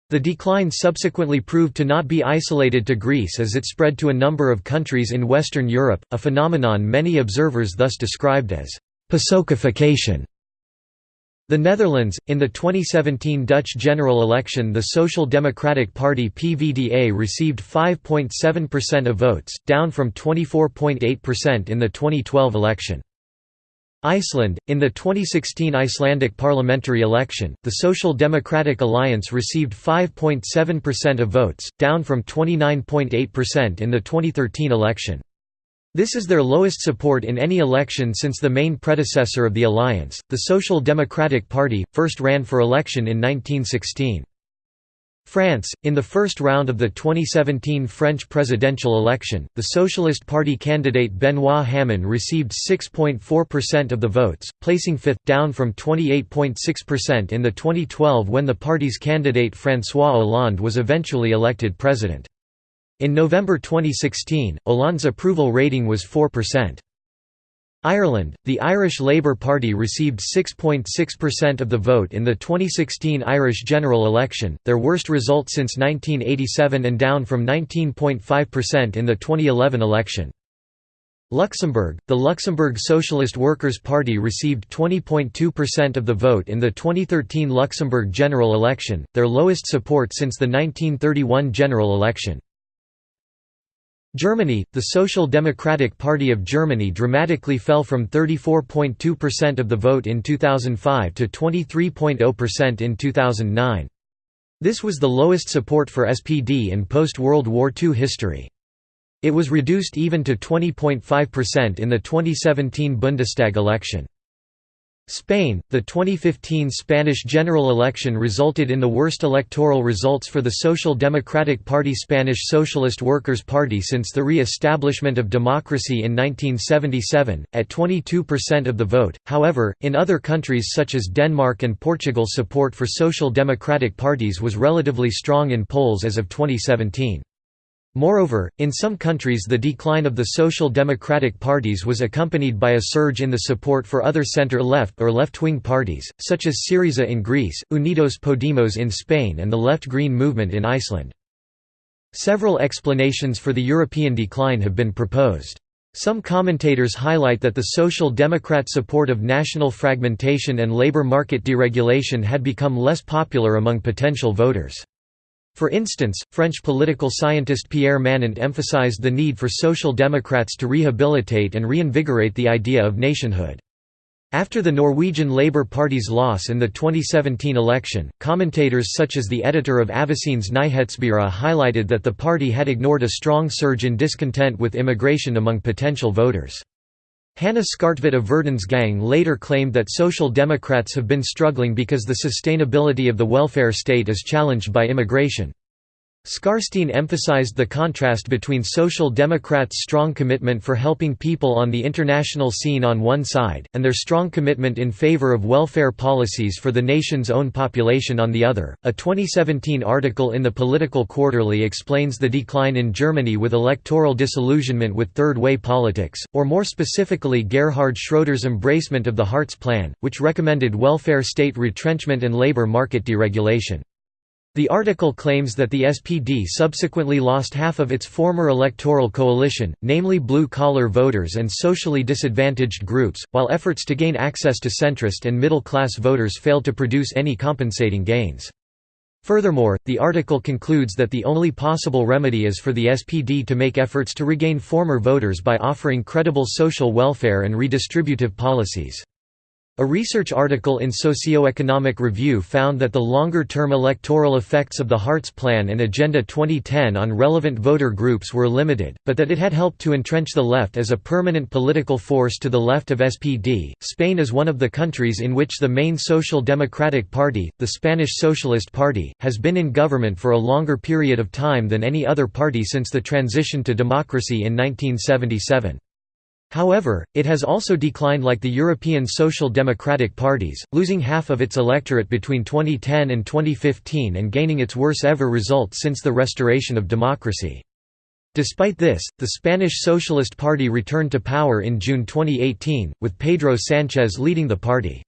The decline subsequently proved to not be isolated to Greece as it spread to a number of countries in Western Europe, a phenomenon many observers thus described as «PASOKification». The Netherlands, in the 2017 Dutch general election the Social Democratic Party PVDA received 5.7% of votes, down from 24.8% in the 2012 election. Iceland, in the 2016 Icelandic parliamentary election, the Social Democratic Alliance received 5.7% of votes, down from 29.8% in the 2013 election. This is their lowest support in any election since the main predecessor of the alliance, the Social Democratic Party, first ran for election in 1916. France, in the first round of the 2017 French presidential election, the Socialist Party candidate Benoît Hamon received 6.4% of the votes, placing fifth, down from 28.6% in the 2012 when the party's candidate François Hollande was eventually elected president. In November 2016, Hollande's approval rating was 4%. Ireland, the Irish Labour Party received 6.6% of the vote in the 2016 Irish general election, their worst result since 1987 and down from 19.5% in the 2011 election. Luxembourg, the Luxembourg Socialist Workers' Party received 20.2% of the vote in the 2013 Luxembourg general election, their lowest support since the 1931 general election. Germany, the Social Democratic Party of Germany dramatically fell from 34.2% of the vote in 2005 to 23.0% in 2009. This was the lowest support for SPD in post-World War II history. It was reduced even to 20.5% in the 2017 Bundestag election. Spain, the 2015 Spanish general election resulted in the worst electoral results for the Social Democratic Party Spanish Socialist Workers' Party since the re-establishment of democracy in 1977, at 22% of the vote. However, in other countries such as Denmark and Portugal support for social democratic parties was relatively strong in polls as of 2017. Moreover, in some countries the decline of the social democratic parties was accompanied by a surge in the support for other center-left or left-wing parties, such as Syriza in Greece, Unidos Podemos in Spain and the left-green movement in Iceland. Several explanations for the European decline have been proposed. Some commentators highlight that the Social Democrat support of national fragmentation and labor market deregulation had become less popular among potential voters. For instance, French political scientist Pierre Manent emphasized the need for Social Democrats to rehabilitate and reinvigorate the idea of nationhood. After the Norwegian Labour Party's loss in the 2017 election, commentators such as the editor of Avisenes Nyhetsbyrå highlighted that the party had ignored a strong surge in discontent with immigration among potential voters. Hanne Skartveit of Verdens Gang later claimed that Social Democrats have been struggling because the sustainability of the welfare state is challenged by immigration. Skartveit emphasized the contrast between Social Democrats' strong commitment for helping people on the international scene on one side, and their strong commitment in favor of welfare policies for the nation's own population on the other. A 2017 article in the Political Quarterly explains the decline in Germany with electoral disillusionment with third way politics, or more specifically Gerhard Schroeder's embracement of the Hartz Plan, which recommended welfare state retrenchment and labor market deregulation. The article claims that the SPD subsequently lost half of its former electoral coalition, namely blue-collar voters and socially disadvantaged groups, while efforts to gain access to centrist and middle-class voters failed to produce any compensating gains. Furthermore, the article concludes that the only possible remedy is for the SPD to make efforts to regain former voters by offering credible social welfare and redistributive policies. A research article in Socioeconomic Review found that the longer-term electoral effects of the Hartz Plan and Agenda 2010 on relevant voter groups were limited, but that it had helped to entrench the left as a permanent political force to the left of SPD. Spain is one of the countries in which the main social democratic party, the Spanish Socialist Party, has been in government for a longer period of time than any other party since the transition to democracy in 1977. However, it has also declined like the European Social Democratic parties, losing half of its electorate between 2010 and 2015 and gaining its worst ever result since the restoration of democracy. Despite this, the Spanish Socialist Party returned to power in June 2018, with Pedro Sánchez leading the party.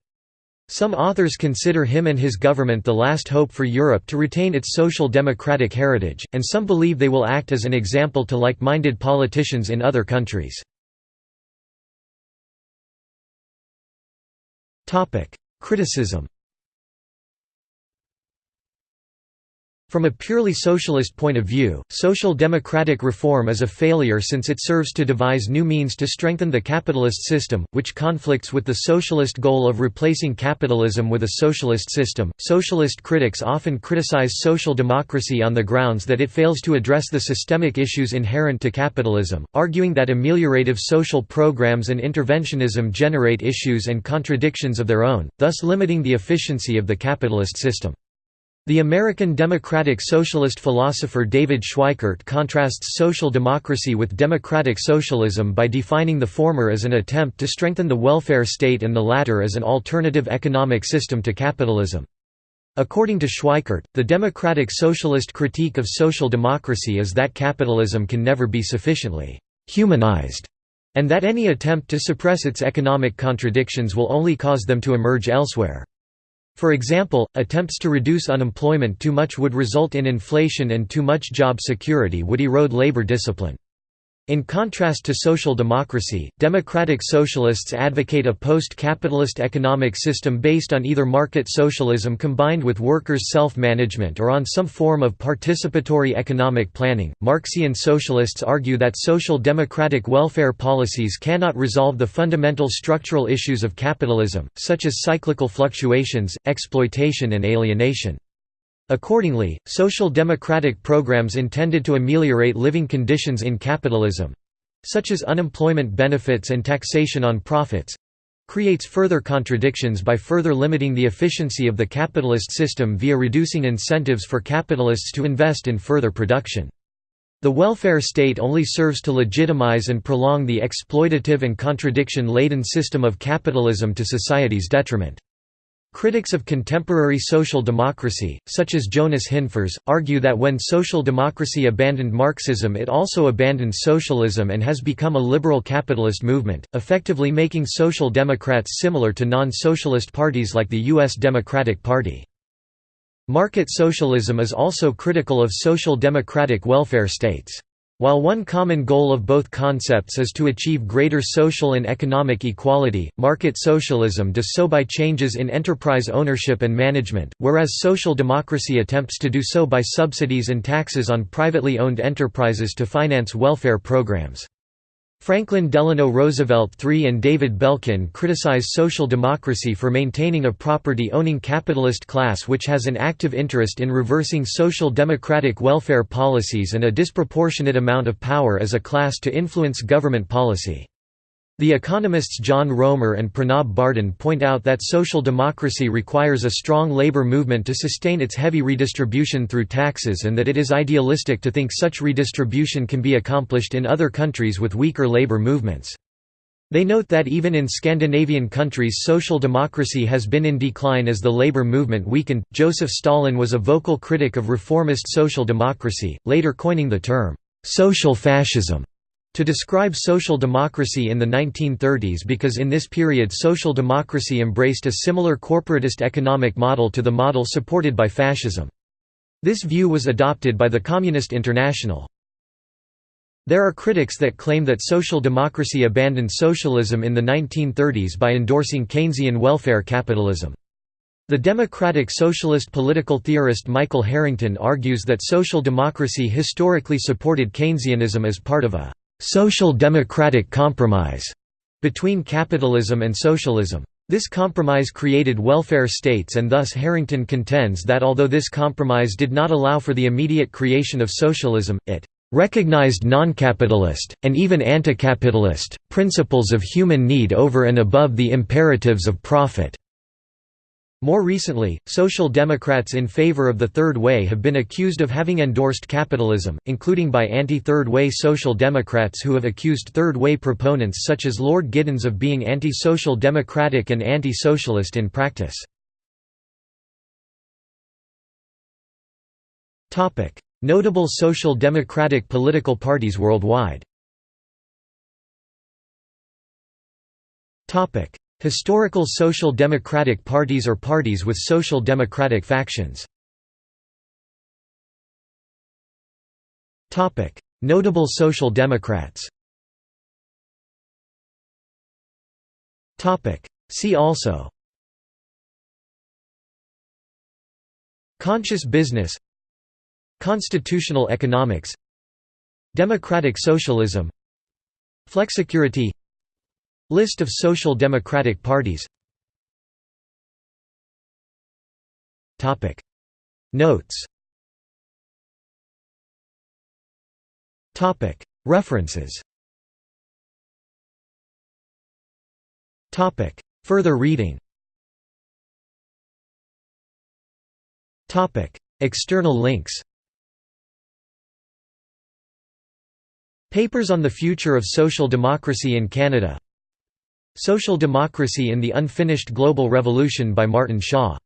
Some authors consider him and his government the last hope for Europe to retain its social democratic heritage, and some believe they will act as an example to like-minded politicians in other countries. Criticism From a purely socialist point of view, social democratic reform is a failure since it serves to devise new means to strengthen the capitalist system, which conflicts with the socialist goal of replacing capitalism with a socialist system. Socialist critics often criticize social democracy on the grounds that it fails to address the systemic issues inherent to capitalism, arguing that ameliorative social programs and interventionism generate issues and contradictions of their own, thus limiting the efficiency of the capitalist system. The American democratic socialist philosopher David Schweickart contrasts social democracy with democratic socialism by defining the former as an attempt to strengthen the welfare state and the latter as an alternative economic system to capitalism. According to Schweickart, the democratic socialist critique of social democracy is that capitalism can never be sufficiently «humanized» and that any attempt to suppress its economic contradictions will only cause them to emerge elsewhere. For example, attempts to reduce unemployment too much would result in inflation and too much job security would erode labor discipline. In contrast to social democracy, democratic socialists advocate a post-capitalist economic system based on either market socialism combined with workers' self-management or on some form of participatory economic planning. Marxian socialists argue that social democratic welfare policies cannot resolve the fundamental structural issues of capitalism, such as cyclical fluctuations, exploitation and alienation. Accordingly, social democratic programs intended to ameliorate living conditions in capitalism—such as unemployment benefits and taxation on profits—creates further contradictions by further limiting the efficiency of the capitalist system via reducing incentives for capitalists to invest in further production. The welfare state only serves to legitimize and prolong the exploitative and contradiction-laden system of capitalism to society's detriment. Critics of contemporary social democracy, such as Jonas Hinfors, argue that when social democracy abandoned Marxism it also abandoned socialism and has become a liberal capitalist movement, effectively making social democrats similar to non-socialist parties like the U.S. Democratic Party. Market socialism is also critical of social democratic welfare states. While one common goal of both concepts is to achieve greater social and economic equality, market socialism does so by changes in enterprise ownership and management, whereas social democracy attempts to do so by subsidies and taxes on privately owned enterprises to finance welfare programs. Franklin Delano Roosevelt III and David Belkin criticize social democracy for maintaining a property-owning capitalist class which has an active interest in reversing social democratic welfare policies and a disproportionate amount of power as a class to influence government policy. The economists John Roemer and Pranab Bardhan point out that social democracy requires a strong labor movement to sustain its heavy redistribution through taxes and that it is idealistic to think such redistribution can be accomplished in other countries with weaker labor movements. They note that even in Scandinavian countries social democracy has been in decline as the labor movement weakened. Joseph Stalin was a vocal critic of reformist social democracy, later coining the term social fascism to describe social democracy in the 1930s because in this period social democracy embraced a similar corporatist economic model to the model supported by fascism. This view was adopted by the Communist International. There are critics that claim that social democracy abandoned socialism in the 1930s by endorsing Keynesian welfare capitalism. The democratic socialist political theorist Michael Harrington argues that social democracy historically supported Keynesianism as part of a social democratic compromise between capitalism and socialism. This compromise created welfare states and thus Harrington contends that although this compromise did not allow for the immediate creation of socialism, it recognized non-capitalist, and even anti-capitalist, principles of human need over and above the imperatives of profit." More recently, social democrats in favor of the Third Way have been accused of having endorsed capitalism, including by anti-Third Way social democrats who have accused Third Way proponents such as Lord Giddens of being anti-social democratic and anti-socialist in practice. Notable social democratic political parties worldwide Historical social democratic parties or parties with social democratic factions. Notable social democrats. See also. Conscious business. Constitutional economics. Democratic socialism. Flexicurity List of social democratic parties. Notes. References. Further reading. External links. Papers on the Future of Social Democracy in Canada Social Democracy in the Unfinished Global Revolution by Martin Shaw